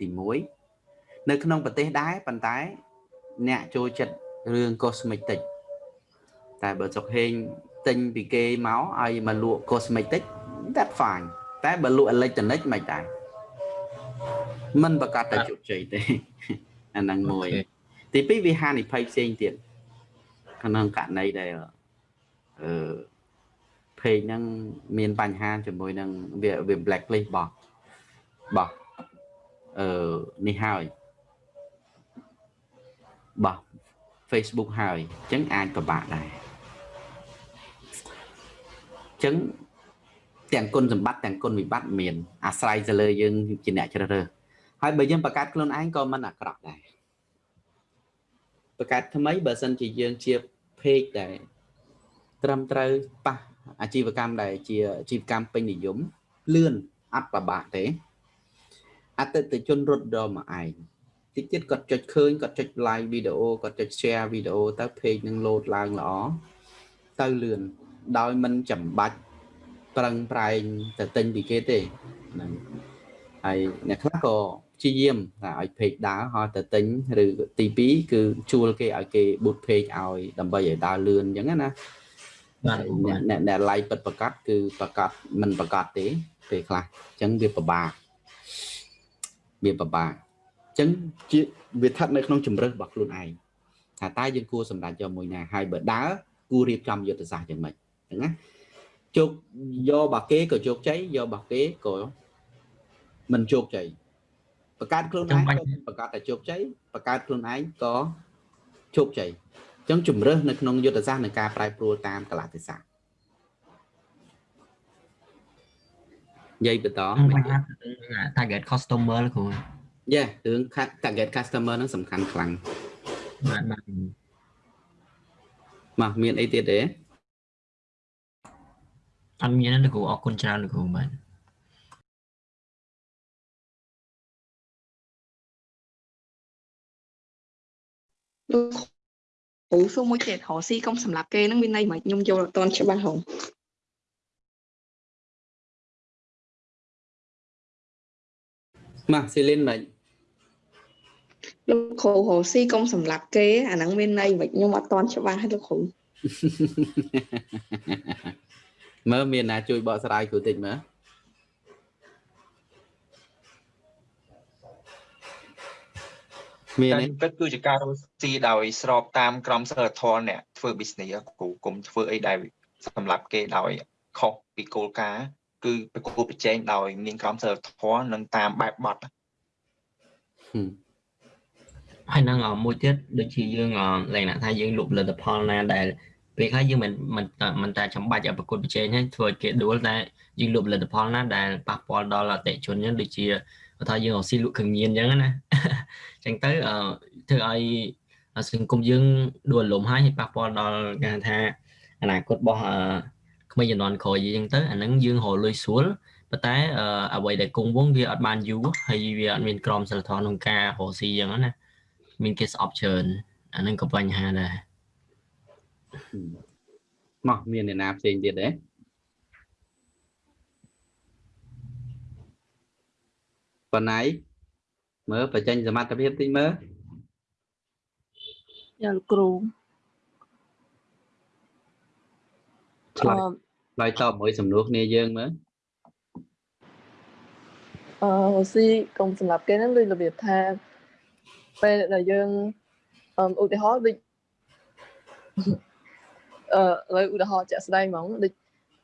ទី1 នៅក្នុងប្រទេសដែរប៉ុន្តែ អ្នកចូលចិត្តរឿង cosmetic តែបើចុកហេងទិញពីគេមកឲ្យមកលក់ cosmetic that fine តែបើលក់ electronic មិនដែរมันប្រកាសតែជោគជ័យទេអាហ្នឹងមួយ ទី2វាហានិភ័យផ្សេងទៀតក្នុងករណីដែលអឺ page ហ្នឹងមានបញ្ហាជាមួយនឹងវាវា blacklist បោះបោះអឺនេះហើយ បោះ Facebook ហើយអញ្ចឹងអាចពិបាកដែរអញ្ចឹងទាំងគុណសម្បត្តិទាំងគុណវិបត្តិមានអាស្រ័យទៅលើយើងជាអ្នកជ្រើសរើសហើយបើយើងបង្កើតខ្លួនឯងក៏មិនអាក្រក់ដែរបង្កើតថ្មីបើសិនជាយើងជា page ដែលត្រឹមត្រូវប៉ះអាជីវកម្មដែលជាអាជីវកម្មពេញនិយមលឿនអត់ប្របាក់ទេអតិថិជនរត់ដល់មកឯង តិចទៀតគាត់ចុចឃើញគាត់ចុច like វីដេអូគាត់ចុច share វីដេអូទៅ page នឹង load ឡើងល្អទៅលឿនដោយមិនចាំបាច់ប្រឹងប្រែងទៅទិញពីគេទេហ្នឹងហើយអ្នកខ្លះក៏ព្យាយាមថាឲ្យ page ដើរហើយទៅទិញឬទី2គឺជួលគេឲ្យគេ boot page ឲ្យដើម្បីឲ្យដើរលឿនអញ្ចឹងណាបាទអ្នកអ្នកអ្នក like ពិតប្រកបគឺប្រកបមិនប្រកបទេពេលខ្លះអញ្ចឹងវាពិបាកវាពិបាកអញ្ចឹងជាវាស្ថិតនៅក្នុងជំរើសរបស់ខ្លួនឯងថាតើយើងគួរសម្រេចយកមួយណាហើយបើដើរគួររៀបចំយុទ្ធសាស្ត្រយ៉ាងម៉េចហ្នឹងណាជោគយករបស់គេក៏ជោគជ័យយករបស់គេក៏មិនជោគជ័យបង្កើតខ្លួនឯងក៏បង្កើតតែជោគជ័យបង្កើតខ្លួនឯងក៏ជោគជ័យអញ្ចឹងជំរើសនៅក្នុងយុទ្ធសាស្ត្រនៃការប្រែប្រួលតាមកលៈទេសៈនិយាយបន្ត target customer គ្រូ យេរឿង target customer ហ្នឹងសំខាន់ខ្លាំងបាទបាទមកមានអីទៀតទេអត់មានទេលោកគ្រូអរគុណច្រើនលោកគ្រូបាទលោកគ្រូសួរមួយទៀតរកស៊ីកុំសម្រាប់គេហ្នឹងមានន័យមិនខ្ញុំយល់អត់ទាន់ច្បាស់ហងមកស៊ីលីនមិន លោកគ្រូរកស៊ីកុំសម្រាប់គេអាហ្នឹងមានន័យមិនខ្ញុំអត់ទាន់ច្បាស់ទេលោកគ្រូមើលមានណាជួយបកស្រាយគ្រូតិចមើលមានតែទេពិតគឺជាការរស់ស៊ីដោយស្របតាមក្រមសីលធម៌អ្នកធ្វើ business គ្រូគុំធ្វើអីដែលសម្រាប់គេដោយខុសពីគោលការណ៍គឺប្រគល់ប្រជែងដោយ មានក្រមសីលធម៌និងតាមបែបបទហើ យនឹងអមួយទៀតដូចជាយើងអលក្ខណៈថាយើងលុបផលិតផលណាដែលពេលខ្លះយើងមិនមិនមិនតែចាំបាច់ឲ្យប្រកួតប្រជែងហ្នឹងធ្វើឲ្យគេដួលតែយើងលុបផលិតផលណាដែលប៉ះពាល់ដល់អតិថិជនហ្នឹងដូចជាបើថាយើងរកស៊ីលក់គ្រឿងញៀនអញ្ចឹងណាអញ្ចឹងទៅអឺធ្វើឲ្យសង្គមយើងដួលរលំហើយហើយប៉ះពាល់ដល់គេហៅថាអនាគតរបស់អឺក្មេងជំនាន់ក្រោយអញ្ចឹងទៅអាហ្នឹងយើងរកលុយស្រួលប៉ុន្តែអឺអ្វីដែលគង់វងវាអត់បានយូរហើយវាអត់មានក្រមសីលធម៌ក្នុងការរកស៊ីអញ្ចឹងណា មានគេស្អប់ច្រើនអាហ្នឹងក៏បញ្ហាដែរមកមានអ្នកណាផ្សេងទៀតទេប៉ុណ្ណៃមើលបញ្ចេញសមត្ថភាពតិចមើលយ៉ាលោកគ្រូឆ្លើយឆ្លើយតបមួយសំណួរគ្នាយើងមើលអឺអឺស៊ីកុំសម្រាប់គេហ្នឹងដូចរបៀបថា ពេលដែលយើងអឺឧទាហរណ៍ដូចអឺឥឡូវឧទាហរណ៍ជាក់ស្ដែងហ្មងដូច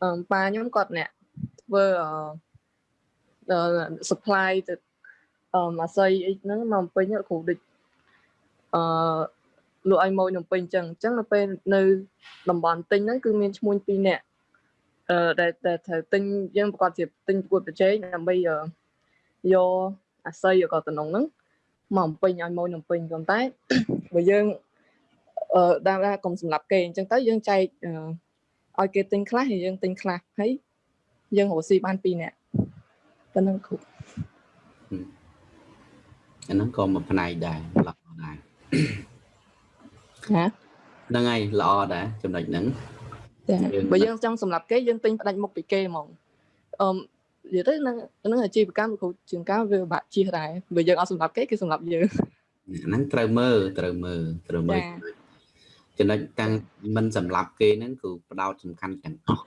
អឺប៉ាខ្ញុំគាត់អ្នកធ្វើអឺអឺ supply ទៅអឺអាស័យអីហ្នឹងមកបំពេញលោកគ្រូដូចអឺលក់ឲ្យម៉ូយនំពេញអញ្ចឹងអញ្ចឹងនៅពេលនៅតំបន់ទិញហ្នឹងគឺមានឈ្មួញពីរនាក់អឺដែលដែលត្រូវទិញយើងប្រកាសជាទិញប្រកួតប្រជែងដើម្បីអឺយកអាស័យក៏តំណងហ្នឹង មកបំពេញឲ្យម៉ូយនំពេញប៉ុន្តែបើយើងអឺដើមថាកុំសម្រាប់គេអញ្ចឹងទៅយើងចែកអឺឲ្យគេទិញខ្លះហើយយើងទិញខ្លះហើយយើងរកស៊ីបានពីរនាក់ប៉ុណ្ណឹងគ្រូអាហ្នឹងក៏មួយផ្នែកដែរល្អដែរណាហ្នឹងហើយល្អដែរចំណុចហ្នឹងចាយើងបើយើងចង់សម្រាប់គេយើងទិញផ្ដាច់មុខពីគេហ្មងអឺ និយាយទៅនឹងនឹងអាជីវកម្មលោកគ្រូជាងការវាពិបាកជិះដែរបើយើងអត់សម្រាប់គេគេសម្រាប់យើងហ្នឹងត្រូវមើលត្រូវមើលត្រូវមើលចា៎ចំណុចតាំងមិនសម្រាប់គេហ្នឹងគឺផ្ដោតសំខាន់ទាំងអស់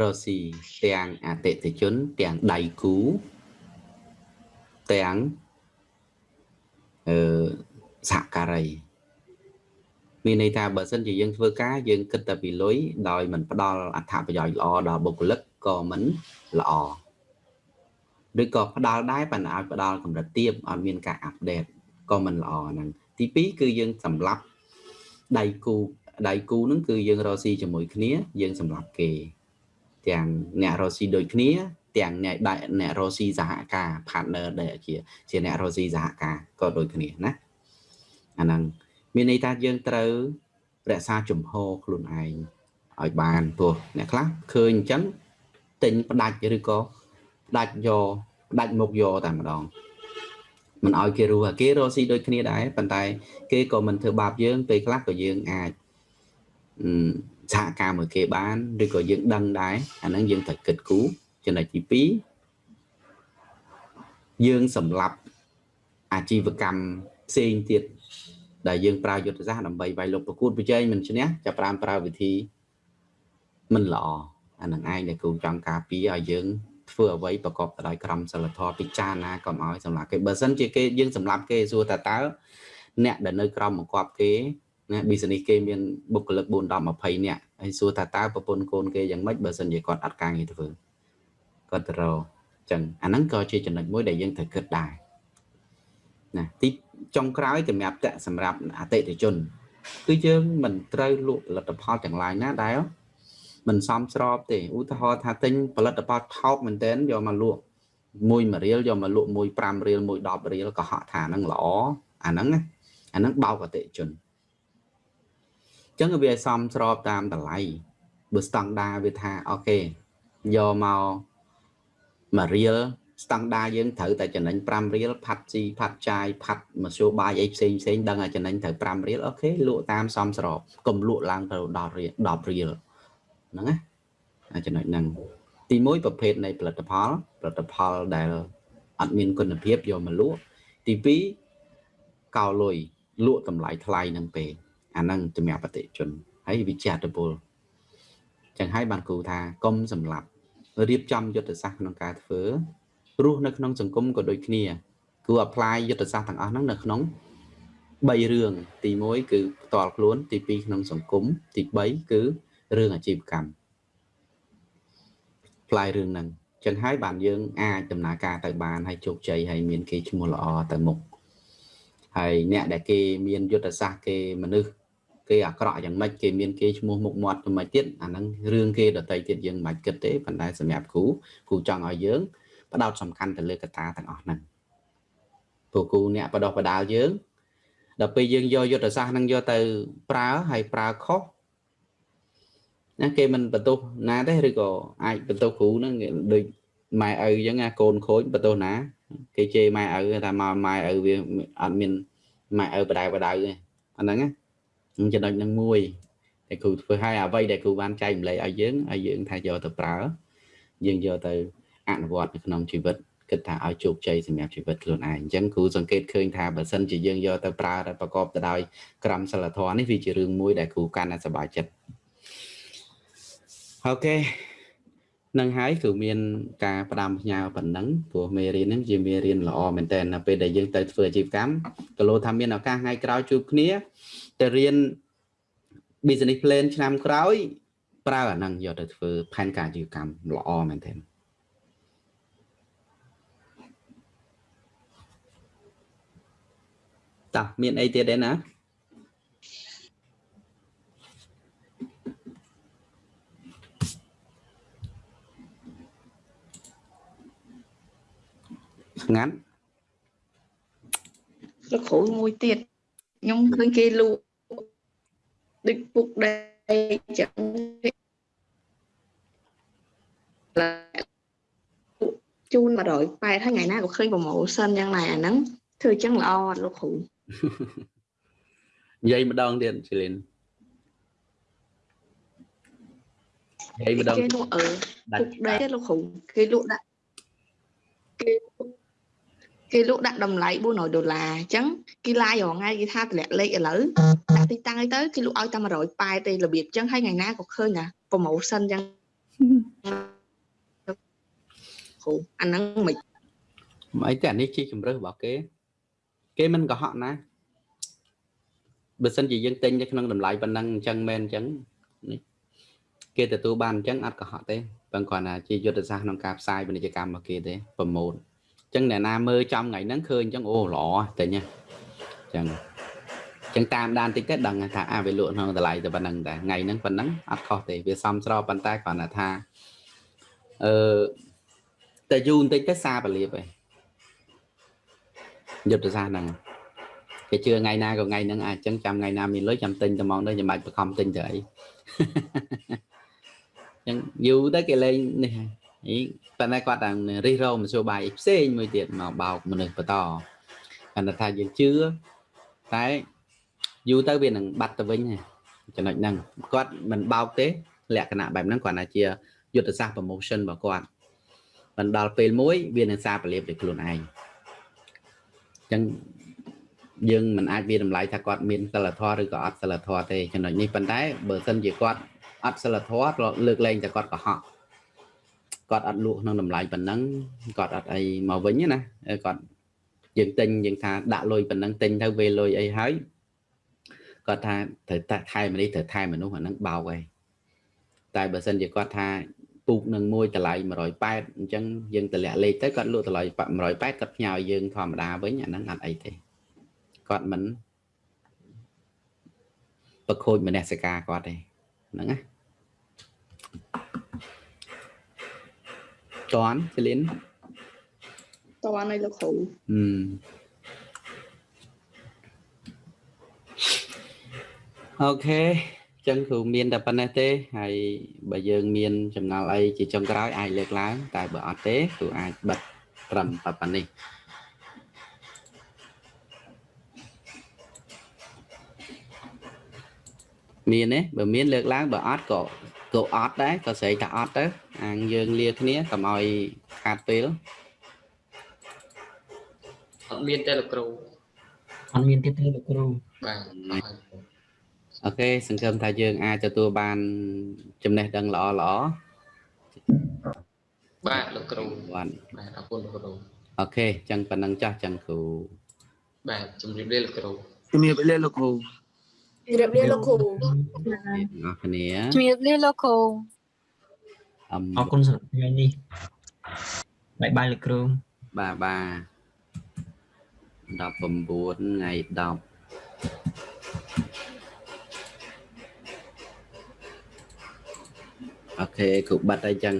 រស់ស៊ីទាំងអតិថិជនទាំងដៃគូទាំងអឺសហការី មានន័យថាបើសិនជាយើងធ្វើការយើងគិតតែពីលុយដោយមិនផ្ដល់អត្ថប្រយោជន៍ល្អដល់បុគ្គលិកក៏មិនល្អឬក៏ផ្ដល់ដែរប៉ុន្តែឲ្យផ្ដល់កម្រិតទាបអត់មានការអាប់ដេតក៏មិនល្អហ្នឹងទី2គឺយើងសម្លាប់ដៃគូដៃគូហ្នឹងគឺយើងរកស៊ីជាមួយគ្នាយើងសម្លាប់គេ ទាំងអ្នករកស៊ីដូចគ្នា ទាំងអ្នកដៃអ្នករកស៊ីសហការ partner ដែលជាជាអ្នករកស៊ីសហការក៏ដូចគ្នាណាអាហ្នឹង មានន័យថាយើងត្រូវរក្សាជំហរខ្លួនឯងឲ្យបានព្រោះអ្នកខ្លះឃើញអញ្ចឹងទិញផ្ដាច់ឬក៏ផ្ដាច់យកផ្ដាច់មុខយកតែម្ដងមិនឲ្យគេរស់គេរកស៊ីដូចគ្នាដែរប៉ុន្តែ គេក៏មិនធ្វើបាបយើងពេលខ្លះក៏យើងអាចអឺសហការមួយគេបានឬក៏យើងដឹងដែរអាហ្នឹងយើងត្រូវគិតគូរចំណុចទី2យើងសម្រាប់អាជីវកម្មផ្សេងទៀត ដែលយើងប្រើយុទ្ធសាស្ត្រដើម្បីវាយលុកប្រកួតប្រជែងមិនឈ្នះចាប់ប្រាំប្រើវិធីមិនល្អអានឹងឯងដែលគ្រូចង់ការពារឲ្យយើងធ្វើអ្វីប្រកបទៅដោយក្រមសីលធម៌ពិចារណាកុំឲ្យសម្រាប់គេបើសិនជាគេយើងសម្រាប់គេសួរតើតើអ្នកដែលនៅក្រមបង្គាប់គេណា business គេមានបុគ្គលិក4 10 20នាក់ហើយសួរថាតើប្រពន្ធកូនគេយ៉ាងម៉េចបើសិនជាគាត់អត់ការងារធ្វើគាត់ទៅរកចឹងអាហ្នឹងក៏ជាចំណុចមួយដែលយើងត្រូវគិតដែរណាទី ចុងក្រោយសម្រាប់តសម្រាប់អតិថិជន គឺយើងមិនត្រូវលក់ផលិតផលទាំងឡាយណាដែលមិនសមស្របទេឧទាហរណ៍ថាទិញផលិតផលថោកមែនទែនយកមកលក់មួយ1រៀលយកមកលក់មួយ5រៀលមួយ10រៀលក៏ហក់ថាហ្នឹងល្អអាហ្នឹងណាអាហ្នឹងបោកអតិថិជនអញ្ចឹងវាឲ្យសមស្របតាមតម្លៃបើស្តង់ដាវាថាអូខេយកមក1រៀល ស្តង់ដាយើងត្រូវតែចំណេញ5រៀលផាត់ស៊ីផាត់ចាយផាត់មធ្យោបាយអីផ្សេងផ្សេងដឹងថាចំណេញត្រូវ5រៀលអូខេលក់តាមសមស្របកុំលក់ឡើងទៅ10រៀល10រៀលហ្នឹងណាអាចំណុចហ្នឹងទី1ប្រភេទនៃផលិតផលផលិតផលដែលអត់មានគុណភាពយកមកលក់ទី2កោលុយលក់តម្លៃថ្លៃនឹងពេកអាហ្នឹងសម្រាប់អតិថិជនហើយវិជាតពលចឹងហើយបានគូថាកុំសម្លាប់រៀបចំយុទ្ធសាស្ត្រក្នុងការធ្វើ រស់នៅក្នុងសង្គមក៏ដូចគ្នាគួរ apply យុទ្ធសាស្ត្រទាំងអស់ហ្នឹងនៅក្នុង3រឿងទី1គឺផ្ទាល់ខ្លួន ទី2ក្នុងសង្គមទី3គឺរឿងអាជីវកម្មផ្លាយរឿងហ្នឹងចឹងហើយបានយើងអាចដំណើរការទៅបានហើយជោគជ័យហើយមានគេឈ្មោះល្អទៅមុខហើយអ្នកដែលគេមានយុទ្ធសាស្ត្រគេមនុស្សគេអាក្រក់យ៉ាងម៉េចគេមានគេឈ្មោះមុខមាត់យ៉ាងម៉េចទៀតអាហ្នឹងរឿងគេដតីទៀតយើងមិនបាច់គិតទេប៉ុន្តែសម្រាប់គ្រូគ្រូចង់ឲ្យយើង ផ្ដោតសំខាន់ទៅលើកត្តាទាំងអស់ហ្នឹងព្រោះគ្រូអ្នកបដោះបដាលយើងដល់ពេលយើងយកយុទ្ធសាស្ត្រហ្នឹងយកទៅប្រើហើយប្រើខុសណាគេមិនបន្ទោសណាទេឬក៏អាចបន្ទោសគ្រូហ្នឹងដូចម៉ែឪអញ្ចឹងណាកូនខូចបន្ទោសណា គេជេរម៉ែឪថាមកម៉ែឪវាអត់មានម៉ែឪបដៅបដៅទេអាហ្នឹងណាចំណុចហ្នឹងមួយតែគ្រូធ្វើឲ្យអ្វីដែលគ្រូបានចែកម្លែកឲ្យយើងឲ្យយើងថាយកទៅប្រើយើងយកទៅ អនុវត្តនៅក្នុងជីវិតគិតថាឲ្យជោគជ័យសម្រាប់ជីវិតខ្លួនឯងអញ្ចឹងគ្រូសង្កេតឃើញថាបើសិនជាយើងយកទៅប្រើដែលប្រកបទៅដោយក្រមសីលធម៌នេះវាជារឿងមួយដែលគ្រូកាន់តែសប្បាយចិត្តអូខេនឹងហើយគឺមានការផ្ដាំផ្ញើប៉ុណ្ណឹងព្រោះមេរៀនហ្នឹងជាមេរៀនល្អមែនតើនៅពេលដែលយើងទៅធ្វើអាជីវកម្មក៏លោថាមានឱកាសថ្ងៃក្រោយជួបគ្នាទៅរៀន business plan ឆ្នាំក្រោយប្រើអាហ្នឹងយកទៅធ្វើផែនការអាជីវកម្មល្អមែនទែ តោះមានអីទៀតទេណាស្ងាត់លោកគ្រូមួយទៀតខ្ញុំឃើញគេលក់ដូចពុកដីចឹងជូន180ហើយថ្ងៃណាក៏ឃើញ promotion យ៉ាងណាអាហ្នឹងធ្វើចឹងល្អអត់លោកគ្រូ និយាយម្ដងទៀតជលីនហើយម្ដងគេលក់អឺដាពុច់កដីទេលោកគ្រូគេលក់ដាក់គេគេលក់ដាក់តម្លៃ400ដុល្លារអញ្ចឹងគេឡាយរងថ្ងៃគេថាតម្លាក់លេខឥឡូវដាក់ទីតាំងអីទៅគេលក់ឲ្យតែ180ទេរបៀបអញ្ចឹងហើយថ្ងៃណាក៏ឃើញណា promotion អញ្ចឹងគ្រូអាហ្នឹងមិនមិនអីទេអានេះជាជំរើសរបស់គេ គេមិនកុហកណាបើសិនជាយើងទិញនៅក្នុងតម្លៃប៉ុណ្ណឹងអញ្ចឹងមែនអញ្ចឹងនេះគេទទួលបានអញ្ចឹងអត់កុហកទេប៉ុន្តែគ្រាន់តែជាយុទ្ធសាស្ត្រក្នុងការផ្សាយពាណិជ្ជកម្មរបស់គេទេប្រម៉ូទអញ្ចឹងអ្នកណាមើលចំថ្ងៃហ្នឹងឃើញអញ្ចឹងអូល្អទិញហ៎អញ្ចឹងអញ្ចឹងតាមដានតិចទៅដឹងថាអាវាលក់ក្នុងតម្លៃតែប៉ុណ្្នឹងតែថ្ងៃហ្នឹងប៉ុណ្ណឹងអត់ខុសទេវាសមស្របប៉ុន្តែគ្រាន់តែថាអឺតែយូរបន្តិចទៅសាបលៀបឯង យុទ្ធសាស្ត្រហ្នឹងគេជឿថ្ងៃណាក៏ថ្ងៃហ្នឹងអាចចឹងចាំថ្ងៃណាមានលុយចាំទិញតែហ្មងទៅចាំបាច់បខំទិញទៅអីចឹងយូរទៅគេលេងនេះហើយអីប៉ុន្តែគាត់តែរិះរោមមធ្យោបាយផ្សេងមួយទៀតមកបោកមនុស្សបន្តគាត់ថាយើងជឿតែយូរទៅវានឹងបាត់ទៅវិញហើយចំណុចហ្នឹងគាត់មិនបោកទេលក្ខណៈបែបហ្នឹងគាត់ថាជាយុទ្ធសាស្ត្រ promotion របស់គាត់មិនដល់ពេលមួយវានឹងសារពលាបដោយខ្លួនឯងអញ្ចឹងយើងមិនអាចវាតម្លៃថាគាត់មានសិលធម៌ឬក៏អត់សិលធម៌ទេចំណុចនេះប៉ុន្តែបើសិនជាគាត់អត់សិលធម៌ក៏លើកលែងតែគាត់កុហកគាត់អត់លក់ក្នុងតម្លៃប៉ុណ្ណឹងគាត់អត់អីមកវិញណាគាត់យើងទិញយើងថាដាក់លុយប៉ុណ្ណឹងទិញទៅវេលុយអីហើយគាត់ថាត្រូវតែថែមនេះត្រូវថែមមនុស្សអាហ្នឹងបោកឯងតែបើសិនជាគាត់ថា ពូកនឹងមួយតម្លៃ180អញ្ចឹងយើងតម្លាក់លេខទៅគាត់លក់តម្លៃ180គាត់ផ្ញើយើងធម្មតាវិញអាហ្នឹងអត់អីទេគាត់មិនប្រខូចមនសិការគាត់ទេហ្នឹងណាតន់សេលីនតន់ឲ្យលោកគ្រូហឹមអូខេ ចឹងគ្រូមានតែប៉ុណ្ណេះទេហើយបើយើងមានចម្ងល់អីជាចុងក្រោយអាចលើកឡើងតែបើអត់ទេគ្រូអាចបិទត្រឹមតែប៉ុណ្នេះមានទេបើមានលើកឡើងបើអត់ក៏ក៏អត់ដែរក៏ស្រីថាអត់ទៅអាងយើងលាគ្នាកុំឲ្យខាតពេលអត់មានទេលោកគ្រូអត់មានទៀតទេលោកគ្រូបាទ អរហើយអូខេសង្ឃឹមថាយើងអាចទទួលបានចំណេះដឹងល្អល្អបាទលោកគ្រូបានបាទអរគុណលោកគ្រូអូខេអញ្ចឹងប៉ុណ្ណឹងចាស់ចឹងគ្រូបាទជំរាបលាលោកគ្រូជំរាបលាលោកគ្រូជម្រាបលាលោកគ្រូអ្នកគ្នាជម្រាបលាលោកគ្រូអឹមអរគុណសម្រាប់ថ្ងៃនេះបាយបាយលោកគ្រូបាទបាទ19ថ្ងៃ10 អូខេគ្រូបាត់ហើយចឹង